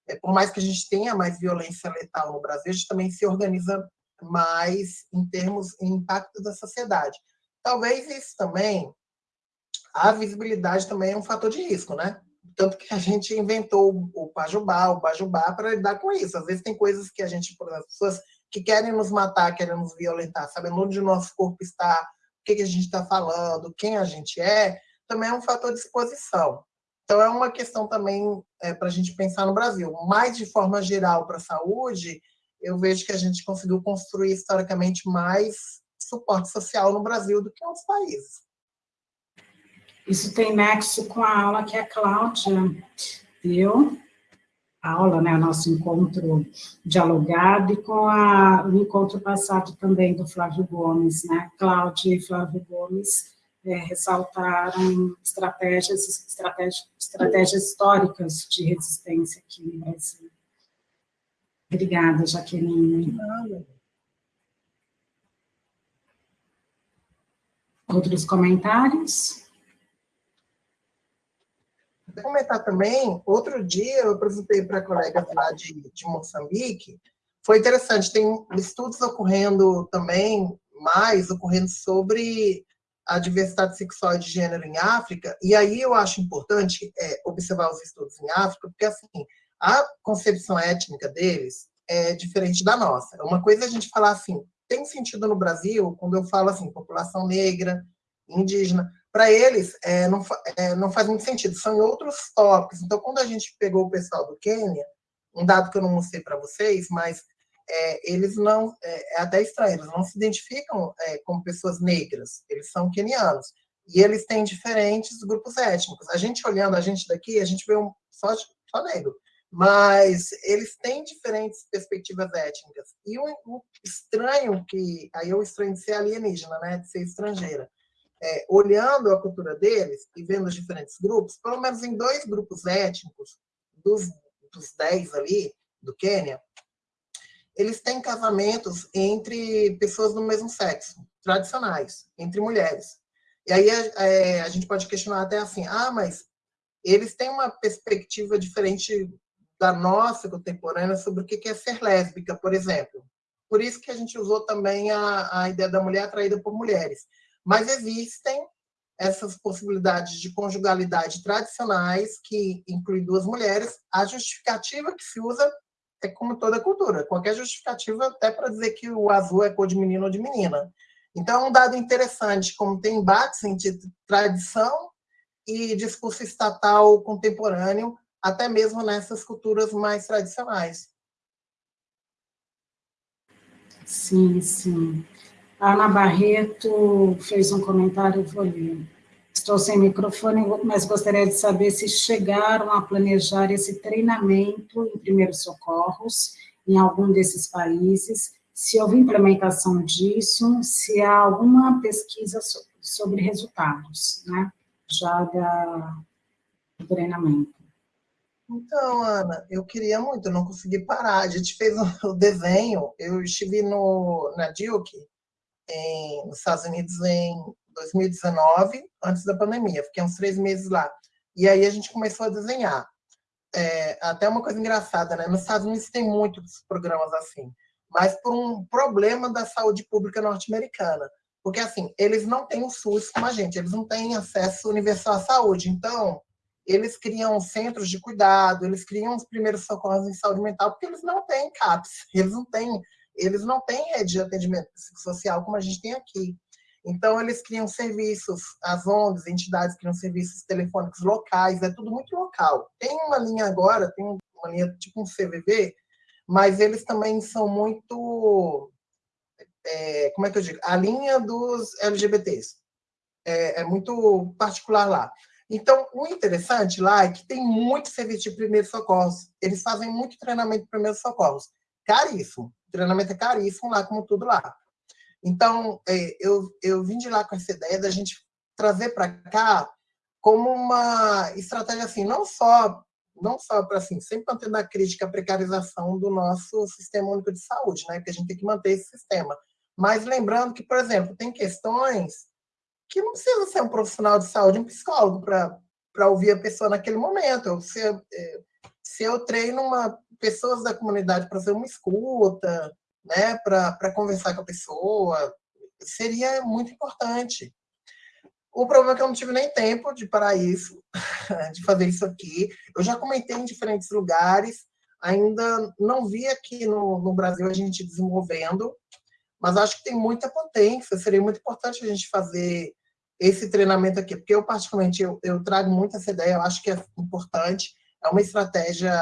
D: é, por mais que a gente tenha mais violência letal no Brasil, a gente também se organiza mais em termos de impacto da sociedade. Talvez isso também a visibilidade também é um fator de risco, né? Tanto que a gente inventou o Pajubá, o Bajubá, para lidar com isso. Às vezes tem coisas que a gente, por exemplo, pessoas que querem nos matar, querem nos violentar, sabendo onde o nosso corpo está, o que, a gente está falando, quem a gente é, também é um fator de exposição. Então, é uma questão também é, para a gente pensar no Brasil. Mais de forma geral para a saúde, eu vejo que a gente conseguiu construir historicamente mais suporte social no Brasil do que em outros países.
E: Isso tem nexo com a aula que a Cláudia deu, a aula, né, nosso encontro dialogado, e com a, o encontro passado também do Flávio Gomes, né? Cláudia e Flávio Gomes é, ressaltaram estratégias, estratégias, estratégias históricas de resistência aqui no Brasil. Obrigada, Jaqueline. Outros comentários?
D: Comentar também, outro dia eu apresentei para colegas lá de, de Moçambique, foi interessante, tem estudos ocorrendo também, mais ocorrendo sobre a diversidade sexual e de gênero em África, e aí eu acho importante é, observar os estudos em África, porque assim, a concepção étnica deles é diferente da nossa. Uma coisa é a gente falar assim, tem sentido no Brasil, quando eu falo assim, população negra, indígena, para eles é, não, é, não faz muito sentido, são em outros tópicos. Então, quando a gente pegou o pessoal do Quênia, um dado que eu não mostrei para vocês, mas é, eles não, é, é, até estranho, eles não se identificam é, como pessoas negras, eles são quenianos. E eles têm diferentes grupos étnicos. A gente olhando a gente daqui, a gente vê um, só, só negro. Mas eles têm diferentes perspectivas étnicas. E o, o estranho que... Aí o estranho de ser alienígena, né? De ser estrangeira. É, olhando a cultura deles e vendo os diferentes grupos, pelo menos em dois grupos étnicos, dos, dos dez ali, do Quênia, eles têm casamentos entre pessoas do mesmo sexo, tradicionais, entre mulheres. E aí é, a gente pode questionar até assim, ah, mas eles têm uma perspectiva diferente da nossa contemporânea sobre o que é ser lésbica, por exemplo. Por isso que a gente usou também a, a ideia da mulher atraída por mulheres. Mas existem essas possibilidades de conjugalidade tradicionais, que inclui duas mulheres. A justificativa que se usa é como toda cultura, qualquer justificativa até para dizer que o azul é cor de menino ou de menina. Então, é um dado interessante, como tem embates entre tradição e discurso estatal contemporâneo, até mesmo nessas culturas mais tradicionais.
E: Sim, sim. A Ana Barreto fez um comentário, vou ler. Estou sem microfone, mas gostaria de saber se chegaram a planejar esse treinamento em primeiros socorros em algum desses países, se houve implementação disso, se há alguma pesquisa sobre resultados, né, já da, do treinamento.
D: Então, Ana, eu queria muito, não consegui parar. A gente fez o desenho, eu estive no, na Duke, em, nos Estados Unidos, em 2019, antes da pandemia. Fiquei uns três meses lá. E aí a gente começou a desenhar. É, até uma coisa engraçada, né? Nos Estados Unidos tem muitos programas assim, mas por um problema da saúde pública norte-americana. Porque, assim, eles não têm o SUS como a gente, eles não têm acesso universal à saúde. Então, eles criam centros de cuidado, eles criam os primeiros socorros em saúde mental, porque eles não têm CAPS, eles não têm, eles não têm rede de atendimento social como a gente tem aqui. Então, eles criam serviços, as ONGs, entidades criam serviços telefônicos locais, é tudo muito local. Tem uma linha agora, tem uma linha tipo um CVV, mas eles também são muito, é, como é que eu digo? A linha dos LGBTs. É, é muito particular lá. Então, o interessante lá é que tem muito serviço de primeiros socorros. Eles fazem muito treinamento de primeiros socorros. Caríssimo. Treinamento é caríssimo lá, como tudo lá. Então, é, eu, eu vim de lá com essa ideia da gente trazer para cá como uma estratégia assim, não só não só para assim, sempre mantendo a crítica à precarização do nosso sistema único de saúde, né? Porque a gente tem que manter esse sistema. Mas lembrando que, por exemplo, tem questões que não precisa ser um profissional de saúde, um psicólogo para ouvir a pessoa naquele momento. Se, é, se eu treino uma pessoas da comunidade para fazer uma escuta, né, para conversar com a pessoa, seria muito importante. O problema é que eu não tive nem tempo de parar isso, de fazer isso aqui. Eu já comentei em diferentes lugares, ainda não vi aqui no, no Brasil a gente desenvolvendo, mas acho que tem muita potência. Seria muito importante a gente fazer esse treinamento aqui, porque eu, particularmente, eu, eu trago muito essa ideia, eu acho que é importante, é uma estratégia,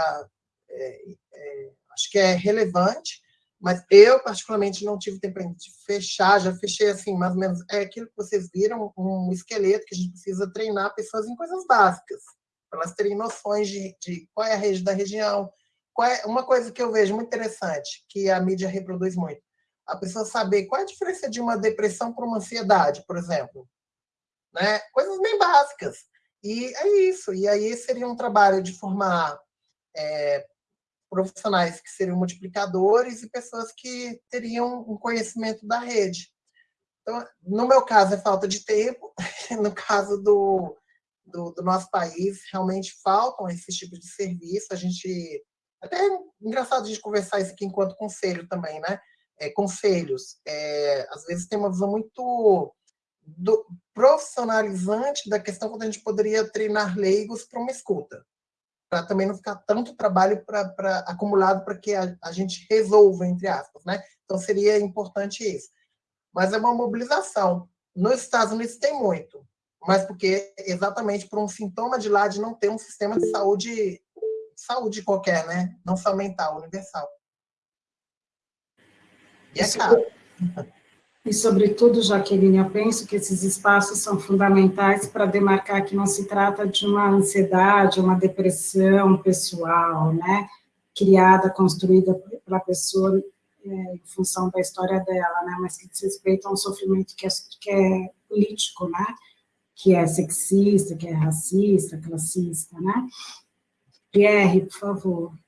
D: é, é, acho que é relevante, mas eu, particularmente, não tive tempo de fechar, já fechei, assim, mais ou menos, é aquilo que vocês viram, um esqueleto que a gente precisa treinar pessoas em coisas básicas, para elas terem noções de, de qual é a rede da região, é, uma coisa que eu vejo muito interessante, que a mídia reproduz muito, a pessoa saber qual é a diferença de uma depressão para uma ansiedade, por exemplo. Né? Coisas bem básicas. E é isso. E aí seria um trabalho de formar é, profissionais que seriam multiplicadores e pessoas que teriam um conhecimento da rede. Então, no meu caso, é falta de tempo. No caso do, do, do nosso país, realmente faltam esses tipos de serviço. A gente até é engraçado a gente conversar isso aqui enquanto conselho também, né? É, conselhos. É, às vezes tem uma visão muito do, profissionalizante da questão quando a gente poderia treinar leigos para uma escuta. Para também não ficar tanto trabalho pra, pra acumulado para que a, a gente resolva, entre aspas, né? Então seria importante isso. Mas é uma mobilização. Nos Estados Unidos tem muito, mas porque exatamente por um sintoma de lá de não ter um sistema de saúde saúde qualquer, né? Não só mental, universal. E é caro.
E: E, sobretudo, Jaqueline, eu penso que esses espaços são fundamentais para demarcar que não se trata de uma ansiedade, uma depressão pessoal, né? Criada, construída pela pessoa é, em função da história dela, né? Mas que diz respeito a um sofrimento que é, que é político, né? Que é sexista, que é racista, classista, né? Pierre, por favor.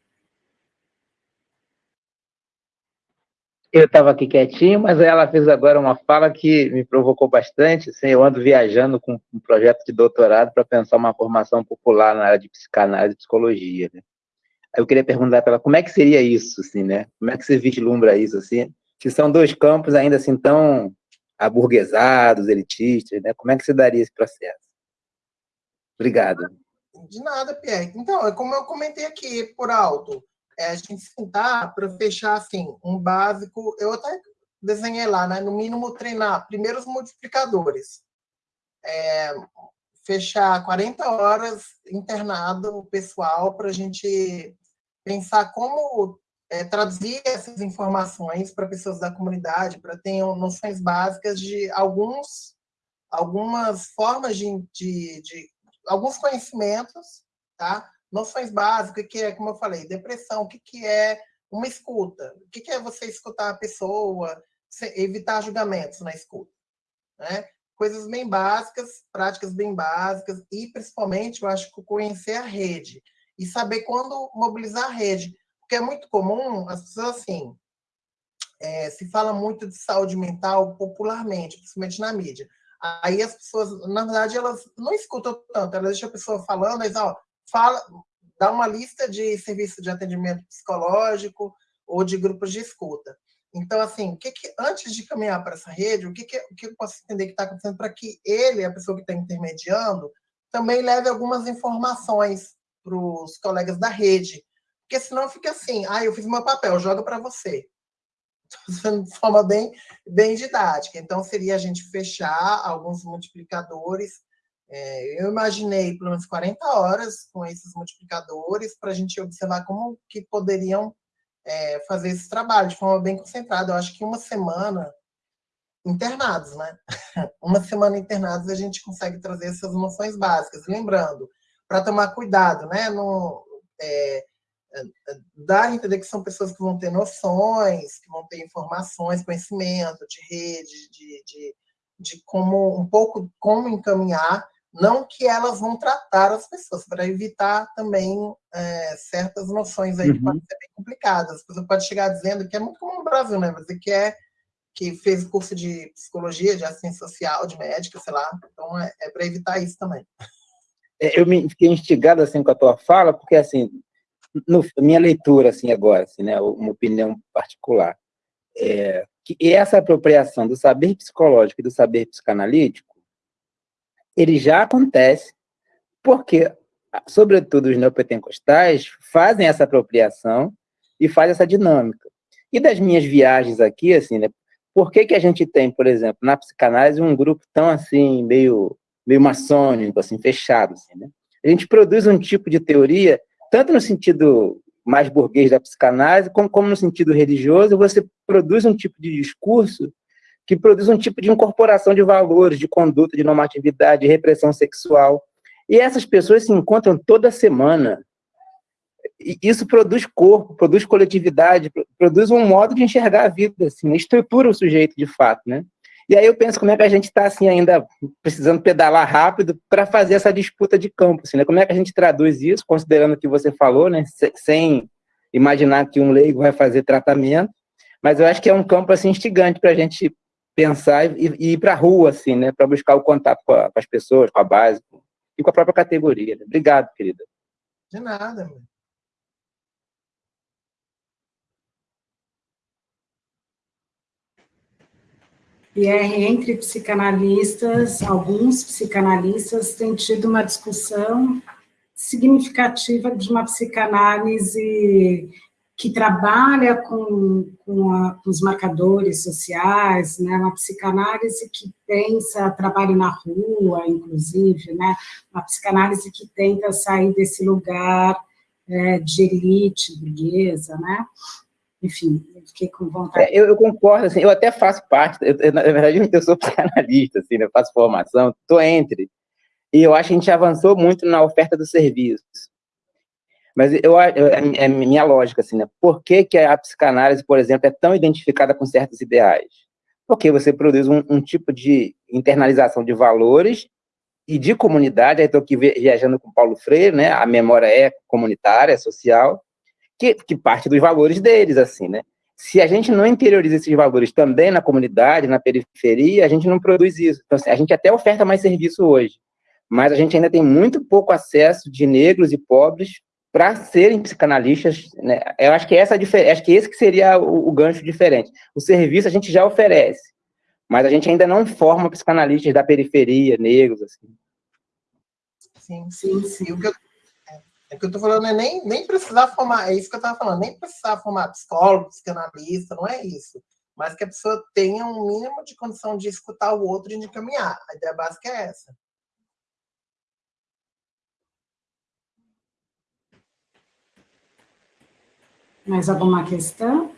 F: Eu estava aqui quietinho, mas ela fez agora uma fala que me provocou bastante. Assim, eu ando viajando com um projeto de doutorado para pensar uma formação popular na área de psicanálise e psicologia. Né? Eu queria perguntar para ela como é que seria isso, assim, né? Como é que você vislumbra isso, assim? Se são dois campos ainda assim tão aburguesados, elitistas, né? Como é que você daria esse processo? Obrigado.
D: De nada, Pierre. Então, é como eu comentei aqui por alto, é a gente sentar para fechar assim um básico. Eu até desenhei lá, né? No mínimo treinar primeiro os multiplicadores. É, fechar 40 horas internado pessoal para a gente pensar como é, traduzir essas informações para pessoas da comunidade, para ter noções básicas de alguns algumas formas de, de, de alguns conhecimentos, tá? Noções básicas, que é, como eu falei, depressão, o que, que é uma escuta, o que, que é você escutar a pessoa, evitar julgamentos na escuta, né? Coisas bem básicas, práticas bem básicas, e principalmente, eu acho que conhecer a rede, e saber quando mobilizar a rede, porque é muito comum as pessoas assim, é, se fala muito de saúde mental popularmente, principalmente na mídia. Aí as pessoas, na verdade, elas não escutam tanto, elas deixam a pessoa falando, eles, ó, fala, dá uma lista de serviços de atendimento psicológico ou de grupos de escuta. Então, assim, o que, que antes de caminhar para essa rede, o que, que, o que eu posso entender que está acontecendo para que ele, a pessoa que está intermediando, também leve algumas informações para os colegas da rede. Porque senão fica assim, ah, eu fiz meu papel, joga para você de forma bem, bem didática. Então, seria a gente fechar alguns multiplicadores. É, eu imaginei pelo menos 40 horas com esses multiplicadores para a gente observar como que poderiam é, fazer esse trabalho de forma bem concentrada. Eu acho que uma semana internados, né? uma semana internados a gente consegue trazer essas noções básicas. Lembrando, para tomar cuidado, né? No, é, dar a entender que são pessoas que vão ter noções, que vão ter informações, conhecimento de rede, de, de, de como um pouco como encaminhar, não que elas vão tratar as pessoas, para evitar também é, certas noções aí uhum. que podem ser bem complicadas. A pessoa pode chegar dizendo que é muito comum no Brasil, né? Mas que é que fez curso de psicologia, de assistência social, de médica, sei lá. Então é, é para evitar isso também.
F: É, eu me fiquei instigado assim com a tua fala, porque assim no, minha leitura, assim, agora, assim, né, uma opinião particular, é que essa apropriação do saber psicológico e do saber psicanalítico, ele já acontece porque, sobretudo, os neopentecostais fazem essa apropriação e fazem essa dinâmica. E das minhas viagens aqui, assim, né, por que, que a gente tem, por exemplo, na psicanálise, um grupo tão assim, meio, meio maçônico, assim, fechado, assim, né? A gente produz um tipo de teoria, tanto no sentido mais burguês da psicanálise, como, como no sentido religioso, você produz um tipo de discurso que produz um tipo de incorporação de valores, de conduta, de normatividade, de repressão sexual. E essas pessoas se encontram toda semana. E isso produz corpo, produz coletividade, produz um modo de enxergar a vida, assim, estrutura o sujeito de fato, né? E aí eu penso como é que a gente está assim ainda precisando pedalar rápido para fazer essa disputa de campo, assim, né? Como é que a gente traduz isso, considerando o que você falou, né? Sem imaginar que um leigo vai fazer tratamento, mas eu acho que é um campo assim instigante para a gente pensar e, e ir para a rua, assim, né, para buscar o contato com, a, com, as pessoas, com a base e com a própria categoria. Né? Obrigado, querida.
D: De nada, meu.
E: E é entre psicanalistas, alguns psicanalistas têm tido uma discussão significativa de uma psicanálise que trabalha com, com, a, com, os marcadores sociais, né, uma psicanálise que pensa trabalho na rua, inclusive, né, uma psicanálise que tenta sair desse lugar é, de elite burguesa, né, enfim, eu fiquei com vontade.
F: É, eu, eu, concordo, assim, eu até faço parte, eu, eu, na verdade eu sou psicanalista, assim, né, eu faço formação, estou entre, e eu acho que a gente avançou muito na oferta dos serviços, mas eu, é, é minha lógica, assim, né? Por que, que a psicanálise, por exemplo, é tão identificada com certos ideais? Porque você produz um, um tipo de internalização de valores e de comunidade, aí estou aqui viajando com Paulo Freire, né? A memória é comunitária, é social, que, que parte dos valores deles, assim, né? Se a gente não interioriza esses valores também na comunidade, na periferia, a gente não produz isso. Então, assim, a gente até oferta mais serviço hoje, mas a gente ainda tem muito pouco acesso de negros e pobres para serem psicanalistas, né? Eu acho que essa acho que esse que seria o, o, gancho diferente. O serviço a gente já oferece, mas a gente ainda não forma psicanalistas da periferia, negros, assim.
D: Sim, sim, sim. O que eu, é, o que eu tô falando é nem, nem precisar formar, é isso que eu estava falando, nem precisar formar psicólogo, psicanalista, não é isso. Mas que a pessoa tenha um mínimo de condição de escutar o outro e de caminhar. A ideia básica é essa.
E: Mais alguma questão?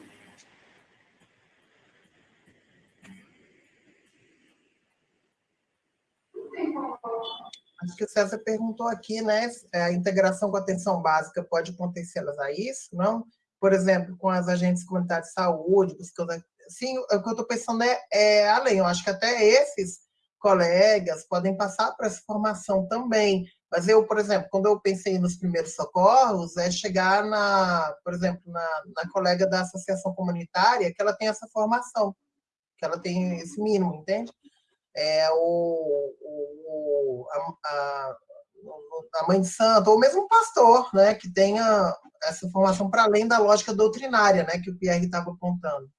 D: Acho que o César perguntou aqui, né? É, a integração com a atenção básica pode potencializar a isso, não? Por exemplo, com as agentes comunitárias de saúde, buscando. Sim, o que eu estou pensando é, é além. Eu acho que até esses colegas podem passar por essa formação também, mas eu, por exemplo, quando eu pensei nos primeiros socorros, é chegar na, por exemplo, na, na colega da associação comunitária, que ela tem essa formação, que ela tem esse mínimo, entende? É, o, o, a, a, a mãe de santo, ou mesmo um pastor, né, que tenha essa formação para além da lógica doutrinária, né, que o Pierre estava apontando.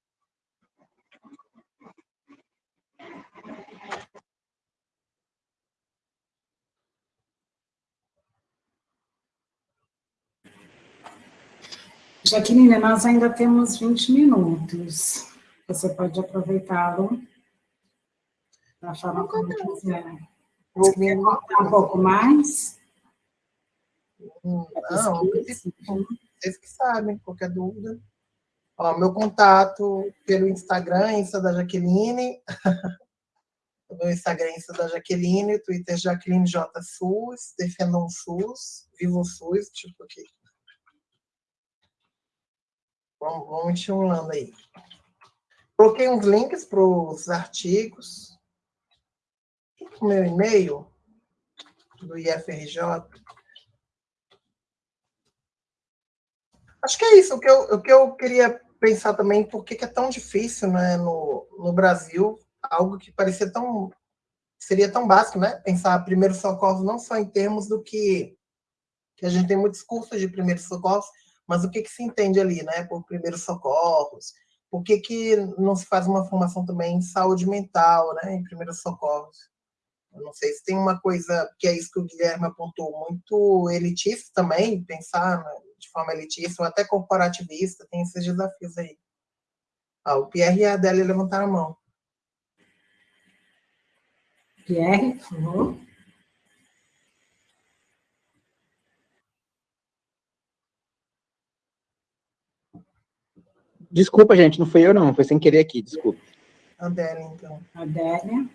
E: Jaqueline, nós ainda temos 20 minutos. Você pode aproveitá-lo para falar como quiser. Você quer contar um pouco mais?
D: Não, vocês que sabem, qualquer dúvida. Ó, meu contato pelo Instagram, Insta da Jaqueline. o meu Instagram é Insta da Jaqueline, Twitter Jaqueline J. SUS, defendam o SUS, vivam o SUS, tipo aqui. Vamos, vamos estimulando aí. Coloquei uns links para os artigos. O meu e-mail do IFRJ. Acho que é isso. O que eu, o que eu queria pensar também, por que é tão difícil né, no, no Brasil, algo que parecia tão. seria tão básico, né? Pensar primeiro socorro não só em termos do que, que a gente tem muitos cursos de primeiros socorros, mas o que, que se entende ali, né, por primeiros socorros? Por que, que não se faz uma formação também em saúde mental, né, em primeiros socorros? Eu não sei se tem uma coisa, que é isso que o Guilherme apontou, muito elitista também, pensar né, de forma elitista, ou até corporativista, tem esses desafios aí. Ah, o Pierre e a Adélia levantaram a mão.
E: Pierre, por favor.
F: Desculpa, gente, não foi eu não, foi sem querer aqui, desculpa.
D: Adélia, então.
E: Adélia.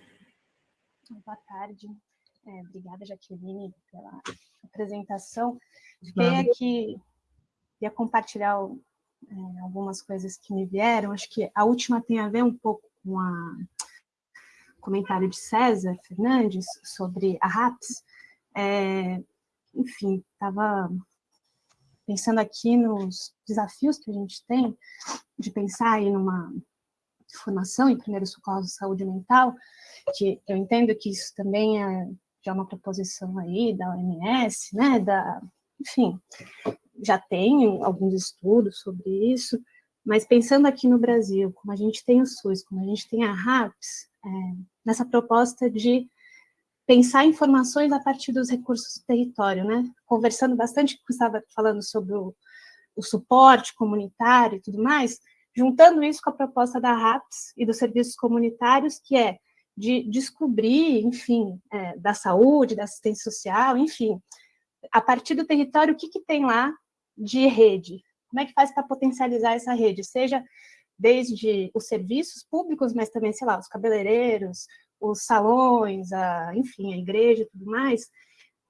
G: Boa tarde. É, obrigada, Jaqueline, pela apresentação. Fiquei aqui, ia compartilhar é, algumas coisas que me vieram. Acho que a última tem a ver um pouco com o comentário de César Fernandes sobre a RAPS. É, enfim, estava pensando aqui nos desafios que a gente tem de pensar aí numa formação em primeiros socorros de saúde mental, que eu entendo que isso também é já uma proposição aí da OMS, né, da, enfim, já tem alguns estudos sobre isso, mas pensando aqui no Brasil, como a gente tem o SUS, como a gente tem a RAPS, é, nessa proposta de pensar informações a partir dos recursos do território, né? Conversando bastante, que estava falando sobre o, o, suporte comunitário e tudo mais, juntando isso com a proposta da RAPS e dos serviços comunitários, que é de descobrir, enfim, é, da saúde, da assistência social, enfim, a partir do território, o que, que tem lá de rede? Como é que faz para potencializar essa rede? Seja desde os serviços públicos, mas também, sei lá, os cabeleireiros, os salões, a, enfim, a igreja e tudo mais,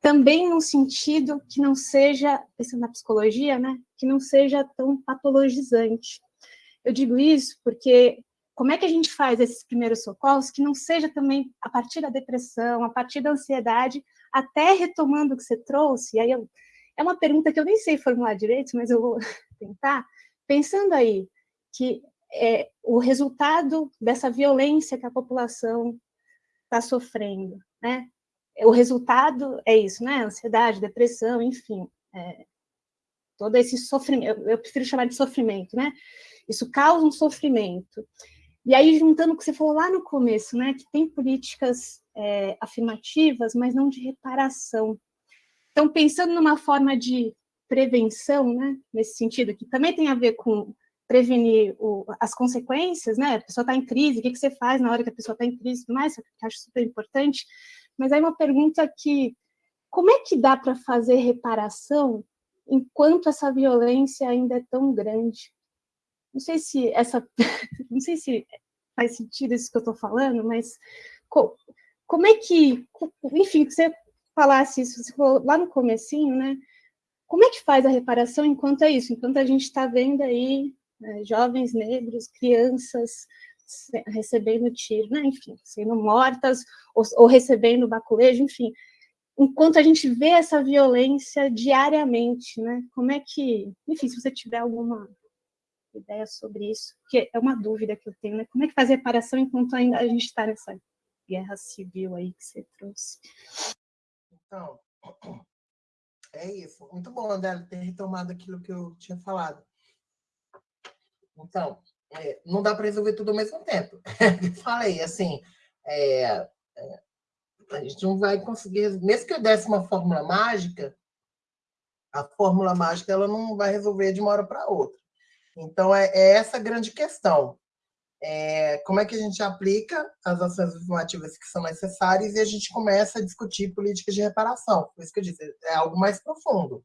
G: também num sentido que não seja, pensando na psicologia, né, que não seja tão patologizante. Eu digo isso porque como é que a gente faz esses primeiros socorros que não seja também a partir da depressão, a partir da ansiedade, até retomando o que você trouxe, e aí eu, é uma pergunta que eu nem sei formular direito, mas eu vou tentar, pensando aí que é, o resultado dessa violência que a população está sofrendo, né? O resultado é isso, né? Ansiedade, depressão, enfim, é, todo esse sofrimento, eu, eu prefiro chamar de sofrimento, né? Isso causa um sofrimento. E aí, juntando o que você falou lá no começo, né? Que tem políticas é, afirmativas, mas não de reparação. Então, pensando numa forma de prevenção, né? Nesse sentido, que também tem a ver com prevenir o, as consequências, né? A pessoa está em crise, o que, que você faz na hora que a pessoa está em crise e tudo mais, eu acho super importante. Mas aí uma pergunta que, como é que dá para fazer reparação enquanto essa violência ainda é tão grande? Não sei se essa, não sei se faz sentido isso que eu estou falando, mas co, como é que, enfim, que você falasse isso, você falou lá no comecinho, né? Como é que faz a reparação enquanto é isso? Enquanto a gente está vendo aí né, jovens negros, crianças recebendo tiro, né? enfim, sendo mortas ou, ou recebendo baculejo, enfim. Enquanto a gente vê essa violência diariamente, né? Como é que, enfim, se você tiver alguma ideia sobre isso, que é uma dúvida que eu tenho, né? Como é que faz reparação enquanto ainda a gente está nessa guerra civil aí que você trouxe?
D: Então, é isso. Muito bom, André, ter retomado aquilo que eu tinha falado. Então, é, não dá para resolver tudo ao mesmo tempo. Falei, assim, é, é, a gente não vai conseguir, mesmo que eu desse uma fórmula mágica, a fórmula mágica ela não vai resolver de uma hora para outra. Então, é, é, essa a grande questão. É, como é que a gente aplica as ações afirmativas que são necessárias e a gente começa a discutir políticas de reparação. Por isso que eu disse, é algo mais profundo.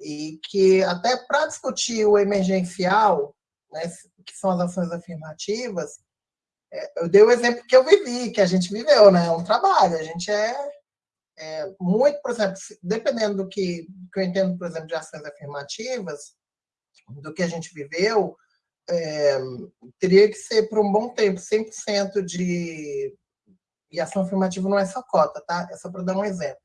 D: E que até para discutir o emergencial, né, que são as ações afirmativas, é, eu dei o exemplo que eu vivi, que a gente viveu, né? É um trabalho, a gente é, é muito, por exemplo, dependendo do que, que eu entendo, por exemplo, de ações afirmativas, do que a gente viveu, é, teria que ser por um bom tempo, 100% de... E ação afirmativa não é só cota, tá? É só para dar um exemplo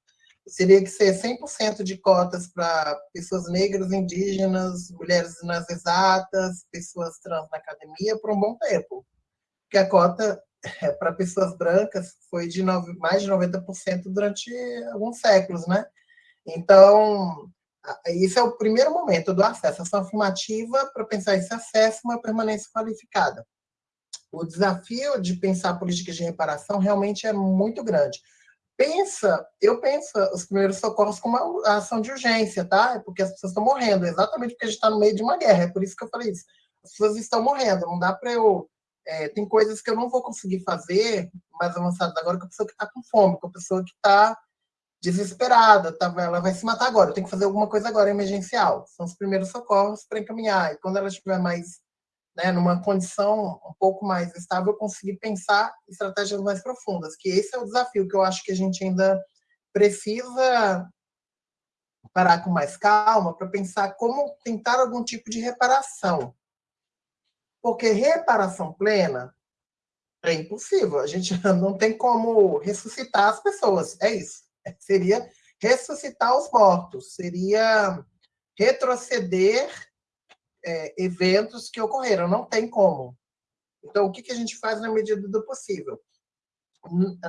D: seria que ser 100% de cotas para pessoas negras, indígenas, mulheres nas exatas, pessoas trans na academia por um bom tempo. Porque a cota é, para pessoas brancas foi de nove, mais de 90% durante alguns séculos, né? Então, isso é o primeiro momento do acesso. Ação afirmativa para pensar esse acesso uma permanência qualificada. O desafio de pensar políticas de reparação realmente é muito grande pensa, eu penso os primeiros socorros como uma ação de urgência, tá? É porque as pessoas estão morrendo, exatamente porque a gente está no meio de uma guerra. É por isso que eu falei isso. as pessoas estão morrendo, não dá para eu. É, tem coisas que eu não vou conseguir fazer mais avançadas agora com a pessoa que está com fome, com a pessoa que está desesperada, tá, ela vai se matar agora, eu tenho que fazer alguma coisa agora emergencial. São os primeiros socorros para encaminhar. E quando ela estiver mais né, numa condição um pouco mais estável, conseguir pensar estratégias mais profundas, que esse é o desafio que eu acho que a gente ainda precisa parar com mais calma para pensar como tentar algum tipo de reparação. Porque reparação plena é impossível. A gente não tem como ressuscitar as pessoas. É isso. Seria ressuscitar os mortos. Seria retroceder é, eventos que ocorreram. Não tem como. Então, o que, que a gente faz na medida do possível?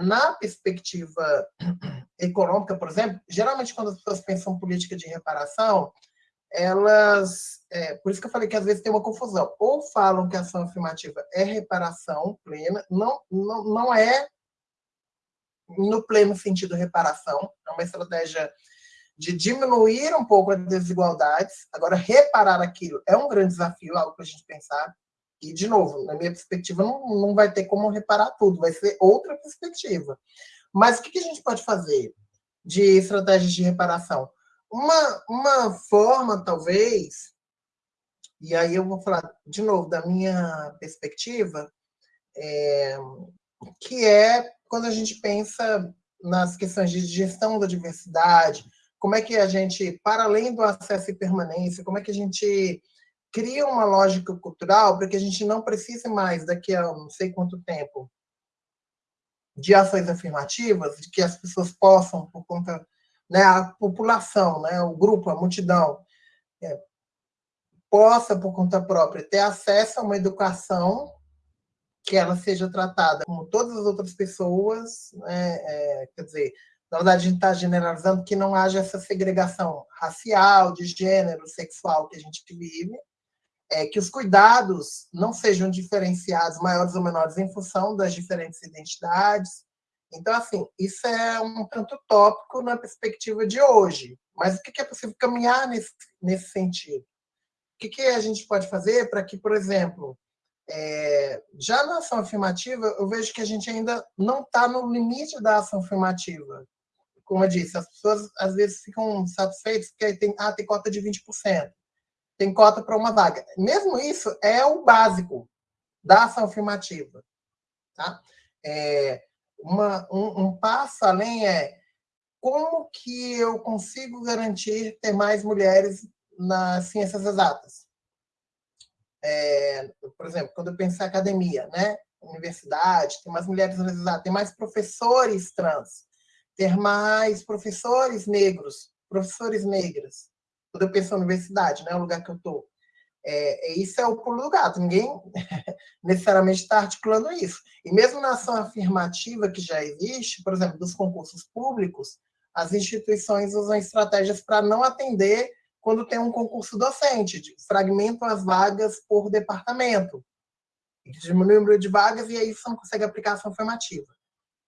D: Na perspectiva econômica, por exemplo, geralmente quando as pessoas pensam política de reparação, elas, é, por isso que eu falei que às vezes tem uma confusão, ou falam que a ação afirmativa é reparação plena, não, não, não é no pleno sentido reparação, é uma estratégia de diminuir um pouco as desigualdades. Agora, reparar aquilo é um grande desafio, algo para a gente pensar. E, de novo, na minha perspectiva, não, não vai ter como reparar tudo, vai ser outra perspectiva. Mas o que, que a gente pode fazer de estratégias de reparação? Uma, uma forma, talvez, e aí eu vou falar de novo da minha perspectiva, é, que é quando a gente pensa nas questões de gestão da diversidade, como é que a gente, para além do acesso e permanência, como é que a gente cria uma lógica cultural para que a gente não precise mais, daqui a não sei quanto tempo, de ações afirmativas, de que as pessoas possam, por conta, né, a população, né, o grupo, a multidão, é, possa, por conta própria, ter acesso a uma educação que ela seja tratada como todas as outras pessoas, né, é, quer dizer, na verdade, a gente está generalizando que não haja essa segregação racial, de gênero, sexual que a gente vive, é, que os cuidados não sejam diferenciados, maiores ou menores, em função das diferentes identidades. Então, assim, isso é um tanto tópico na perspectiva de hoje. Mas o que é possível caminhar nesse, nesse sentido? O que, a gente pode fazer para que, por exemplo, é, já na ação afirmativa, eu vejo que a gente ainda não está no limite da ação afirmativa. Como eu disse, as pessoas às vezes ficam satisfeitas porque tem, ah, tem cota de 20% tem cota para uma vaga. Mesmo isso é o básico da ação afirmativa. Tá? É, uma, um, um passo além é como que eu consigo garantir ter mais mulheres nas ciências exatas? É, por exemplo, quando eu penso em academia, né? universidade, tem mais mulheres nas exatas, tem mais professores trans, ter mais professores negros, professores negras, quando eu penso na universidade, né, o lugar que eu estou. É, é, isso é o pulo do gato, ninguém necessariamente está articulando isso. E mesmo na ação afirmativa que já existe, por exemplo, dos concursos públicos, as instituições usam estratégias para não atender quando tem um concurso docente, fragmentam as vagas por departamento, diminui o número de vagas e aí você não consegue aplicar ação afirmativa,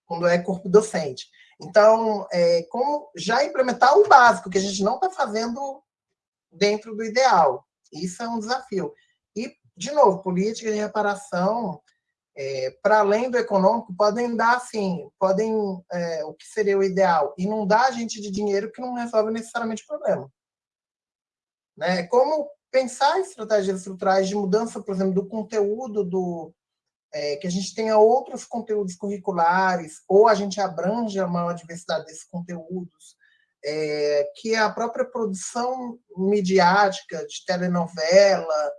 D: quando é corpo docente. Então, é, como já implementar o básico, que a gente não está fazendo dentro do ideal. Isso é um desafio. E, de novo, políticas de reparação, é, para além do econômico, podem dar, assim, podem, é, o que seria o ideal, inundar a gente de dinheiro que não resolve necessariamente o problema. Né? Como pensar estratégias estruturais de mudança, por exemplo, do conteúdo do, é, que a gente tenha outros conteúdos curriculares, ou a gente abrange a maior diversidade desses conteúdos, é, que a própria produção midiática de telenovela,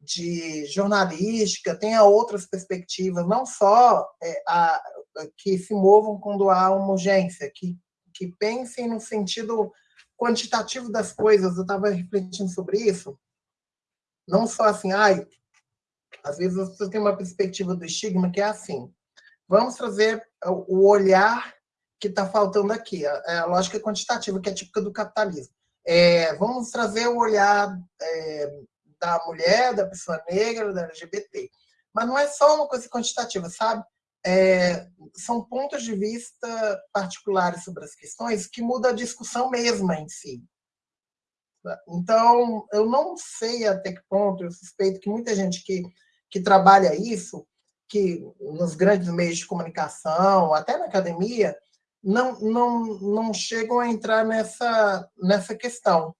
D: de jornalística, tenha outras perspectivas, não só é, a, que se movam quando há uma urgência, que, que pensem no sentido quantitativo das coisas. Eu estava refletindo sobre isso. Não só assim, ai, às vezes as pessoas têm uma perspectiva do estigma que é assim. Vamos trazer o olhar que está faltando aqui, a, é a, lógica quantitativa, que é típica do capitalismo. É, vamos trazer o olhar é, da mulher, da pessoa negra, da LGBT. Mas não é só uma coisa quantitativa, sabe? É, são pontos de vista particulares sobre as questões que mudam a discussão mesma em si. Então, eu não sei até que ponto, eu suspeito que muita gente que, que trabalha isso, que nos grandes meios de comunicação, até na academia, não, não, não chegam a entrar nessa, nessa questão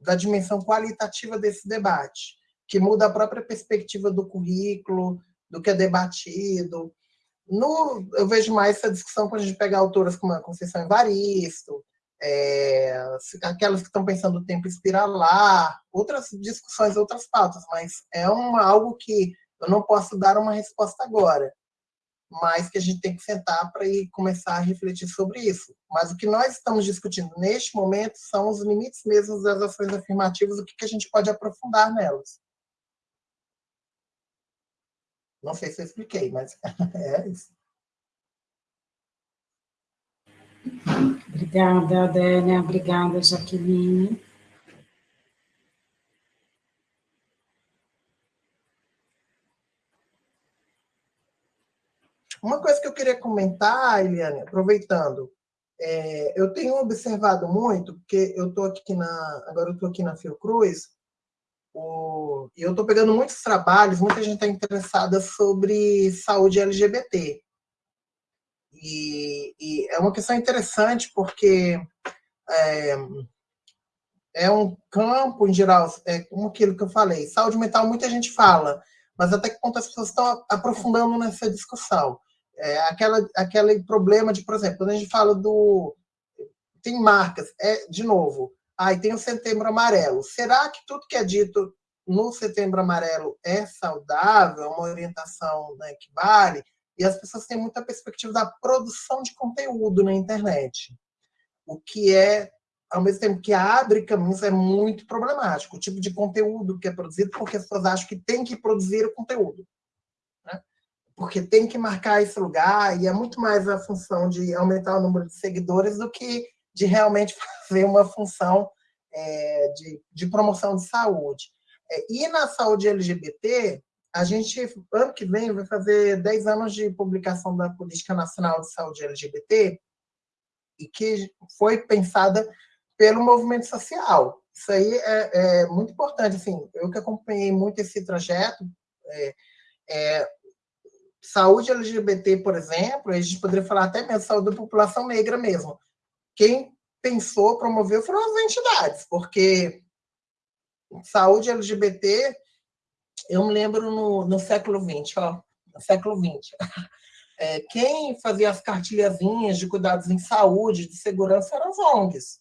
D: da dimensão qualitativa desse debate, que muda a própria perspectiva do currículo, do que é debatido. No, eu vejo mais essa discussão quando a gente pega autoras como a Conceição Evaristo, é, aquelas que estão pensando o tempo espiralar, outras discussões, outras pautas, mas é uma, algo que eu não posso dar uma resposta agora mas que a gente tem que sentar para ir começar a refletir sobre isso. Mas o que nós estamos discutindo neste momento são os limites mesmos das ações afirmativas, o que, que a gente pode aprofundar nelas. Não sei se eu expliquei, mas é isso.
E: Obrigada, Adélia. Obrigada, Jaqueline.
D: Uma coisa que eu queria comentar, Eliane, aproveitando, é, eu tenho observado muito, porque eu estou aqui na. Agora eu estou aqui na Fiocruz, o, e eu estou pegando muitos trabalhos, muita gente está interessada sobre saúde LGBT. E, e, é uma questão interessante, porque é, é um campo, em geral, é como aquilo que eu falei, saúde mental muita gente fala, mas até que ponto as pessoas estão aprofundando nessa discussão. É, aquela, aquele problema de, por exemplo, quando a gente fala do. Tem marcas, é, de novo, aí tem o setembro amarelo. Será que tudo que é dito no setembro amarelo é saudável, uma orientação né, que vale? E as pessoas têm muita perspectiva da produção de conteúdo na internet. O que é, ao mesmo tempo que abre caminhos, é muito problemático. O tipo de conteúdo que é produzido, porque as pessoas acham que tem que produzir o conteúdo porque tem que marcar esse lugar e é muito mais a função de aumentar o número de seguidores do que de realmente fazer uma função é, de, de promoção de saúde. É, e na saúde LGBT, a gente, ano que vem, vai fazer 10 anos de publicação da Política Nacional de Saúde LGBT, e que foi pensada pelo movimento social. Isso aí é, é muito importante. Assim, eu que acompanhei muito esse trajeto, é, é, saúde LGBT, por exemplo, a gente poderia falar até mesmo saúde da população negra mesmo. Quem pensou, promoveu foram as entidades, porque saúde LGBT, eu me lembro no, no século XX, ó, no século XX. É, quem fazia as cartilhazinhas de cuidados em saúde, de segurança, eram as ONGs.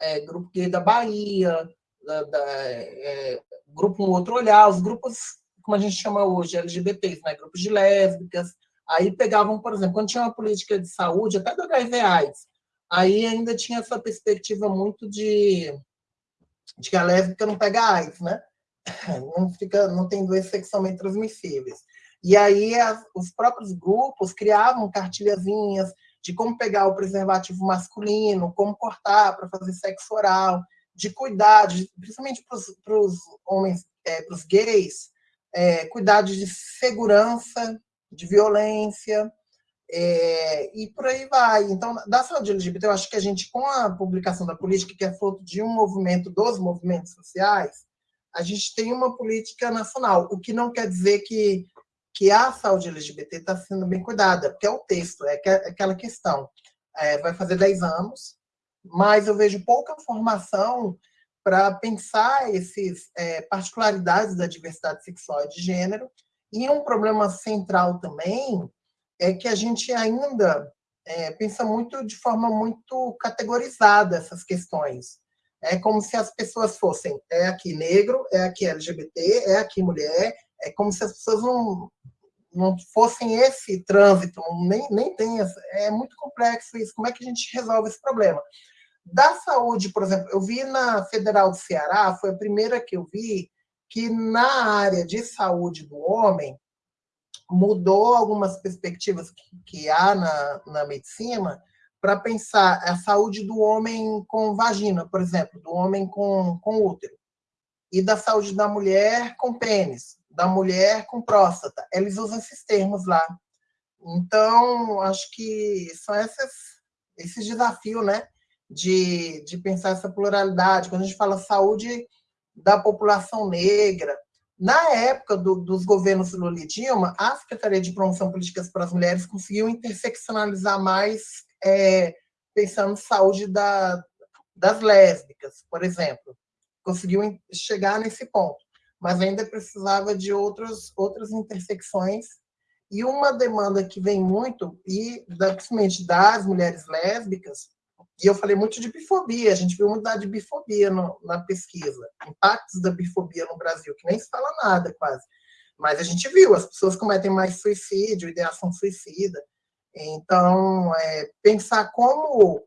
D: É, Grupo Gay da Bahia, da, da, é, Grupo Um Outro Olhar, os grupos como a gente chama hoje, LGBTs, né? grupos de lésbicas. Aí pegavam, por exemplo, quando tinha uma política de saúde, até do HIV AIDS, aí ainda tinha essa perspectiva muito de, de que a lésbica não pega AIDS, né? Não, fica, não tem doenças sexualmente transmissíveis. E aí as, os próprios grupos criavam cartilhazinhas de como pegar o preservativo masculino, como cortar para fazer sexo oral, de cuidar, de, principalmente para os homens, é, para os gays, é, cuidados de segurança, de violência, é, e por aí vai. Então, da saúde LGBT, eu acho que a gente, com a publicação da política, que é fruto de um movimento, dos movimentos sociais, a gente tem uma política nacional, o que não quer dizer que, que a saúde LGBT está sendo bem cuidada, porque é o texto, é, aquela questão. É, vai fazer 10 anos, mas eu vejo pouca formação para pensar essas é, particularidades da diversidade sexual e de gênero. E um problema central também é que a gente ainda é, pensa muito de forma muito categorizada essas questões. É como se as pessoas fossem, é aqui negro, é aqui LGBT, é aqui mulher, é como se as pessoas não, não fossem esse trânsito, nem, nem tem, é muito complexo isso, como é que a gente resolve esse problema? Da saúde, por exemplo, eu vi na Federal do Ceará, foi a primeira que eu vi, que na área de saúde do homem, mudou algumas perspectivas que, que há na, na medicina para pensar a saúde do homem com vagina, por exemplo, do homem com, com útero, e da saúde da mulher com pênis, da mulher com próstata. Eles usam esses termos lá. Então, acho que são esses, esses desafios, né? de, de pensar essa pluralidade. Quando a gente fala saúde da população negra, na época do, dos governos Lula e Dilma, a Secretaria de Promoção Políticas para as Mulheres conseguiu interseccionalizar mais, é, pensando saúde da, das lésbicas, por exemplo. Conseguiu chegar nesse ponto, mas ainda precisava de outros, outras intersecções. E uma demanda que vem muito, e principalmente das mulheres lésbicas, e eu falei muito de bifobia, a gente viu muito de bifobia no, na pesquisa, impactos da bifobia no Brasil, que nem se fala nada quase. Mas a gente viu, as pessoas cometem mais suicídio, ideação suicida. Então, é, pensar como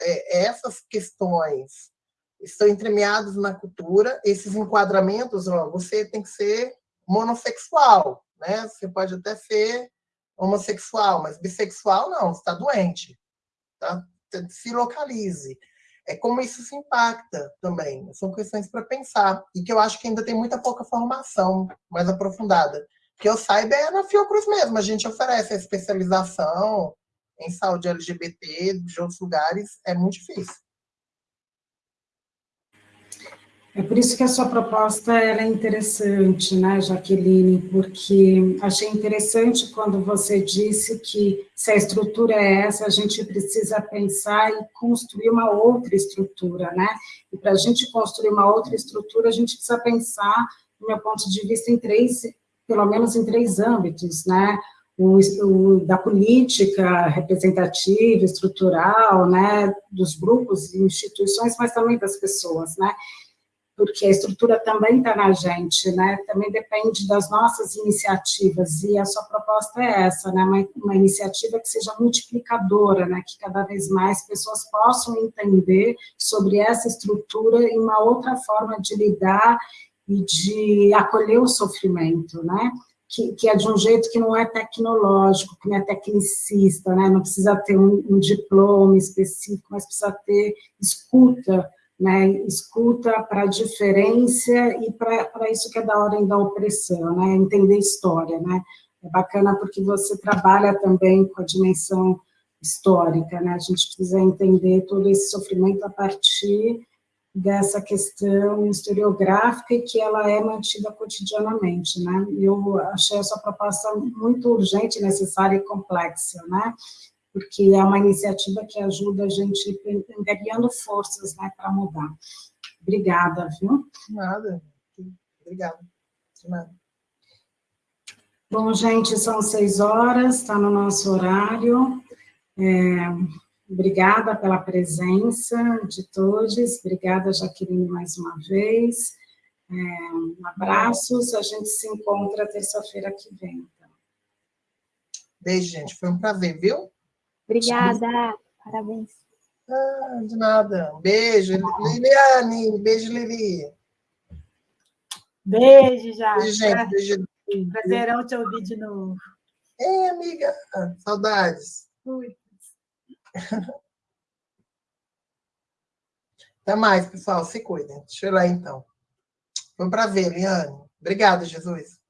D: é, essas questões estão entremeadas na cultura, esses enquadramentos, ó, você tem que ser monossexual, né? Você pode até ser homossexual, mas bissexual não, está doente, tá? Se localize. É como isso se impacta também. São questões para pensar e que eu acho que ainda tem muita pouca formação mais aprofundada. Que eu saiba é na Fiocruz mesmo. A gente oferece a especialização, em saúde LGBT de outros lugares é muito difícil.
E: É por isso que a sua proposta é interessante, né, Jaqueline, porque achei interessante quando você disse que se a estrutura é essa, a gente precisa pensar e construir uma outra estrutura, né? E para a gente construir uma outra estrutura, a gente precisa pensar, do meu ponto de vista, em três, pelo menos em três âmbitos, né? o, o, da política representativa, estrutural, né, dos grupos e instituições, mas também das pessoas, né, porque a estrutura também está na gente, né, também depende das nossas iniciativas, e a sua proposta é essa, né, uma, uma iniciativa que seja multiplicadora, né, que cada vez mais pessoas possam entender sobre essa estrutura e uma outra forma de lidar e de acolher o sofrimento, né, que, que, é de um jeito que não é tecnológico, que não é tecnicista, né? não precisa ter um, um diploma específico, mas precisa ter escuta, né? escuta para a diferença e para isso que é da ordem da opressão, né? entender história. Né? É bacana porque você trabalha também com a dimensão histórica, né? a gente precisa entender todo esse sofrimento a partir dessa questão historiográfica e que ela é mantida cotidianamente, né? Eu achei essa proposta muito urgente, necessária e complexa, né? Porque é uma iniciativa que ajuda a gente angariando forças, né, para mudar. Obrigada, viu?
D: Nada. Obrigada. De nada.
E: Bom, gente, são seis horas, está no nosso horário. É, Obrigada pela presença de todos. Obrigada, Jaqueline, mais uma vez. É, abraços. A gente se encontra terça-feira que vem. Então.
D: Beijo, gente. Foi um prazer, viu?
G: Obrigada. Parabéns.
D: Ah, de nada. Beijo, Liliane. Beijo, Lili.
H: Beijo, já.
D: Beijo, gente. Beijo.
H: Prazerão te ouvir de novo.
D: Ei, amiga. Saudades.
H: Fui.
D: Até mais, pessoal. Se cuidem. Deixa eu ir lá, então. Foi um prazer, Liane. Obrigada, Jesus.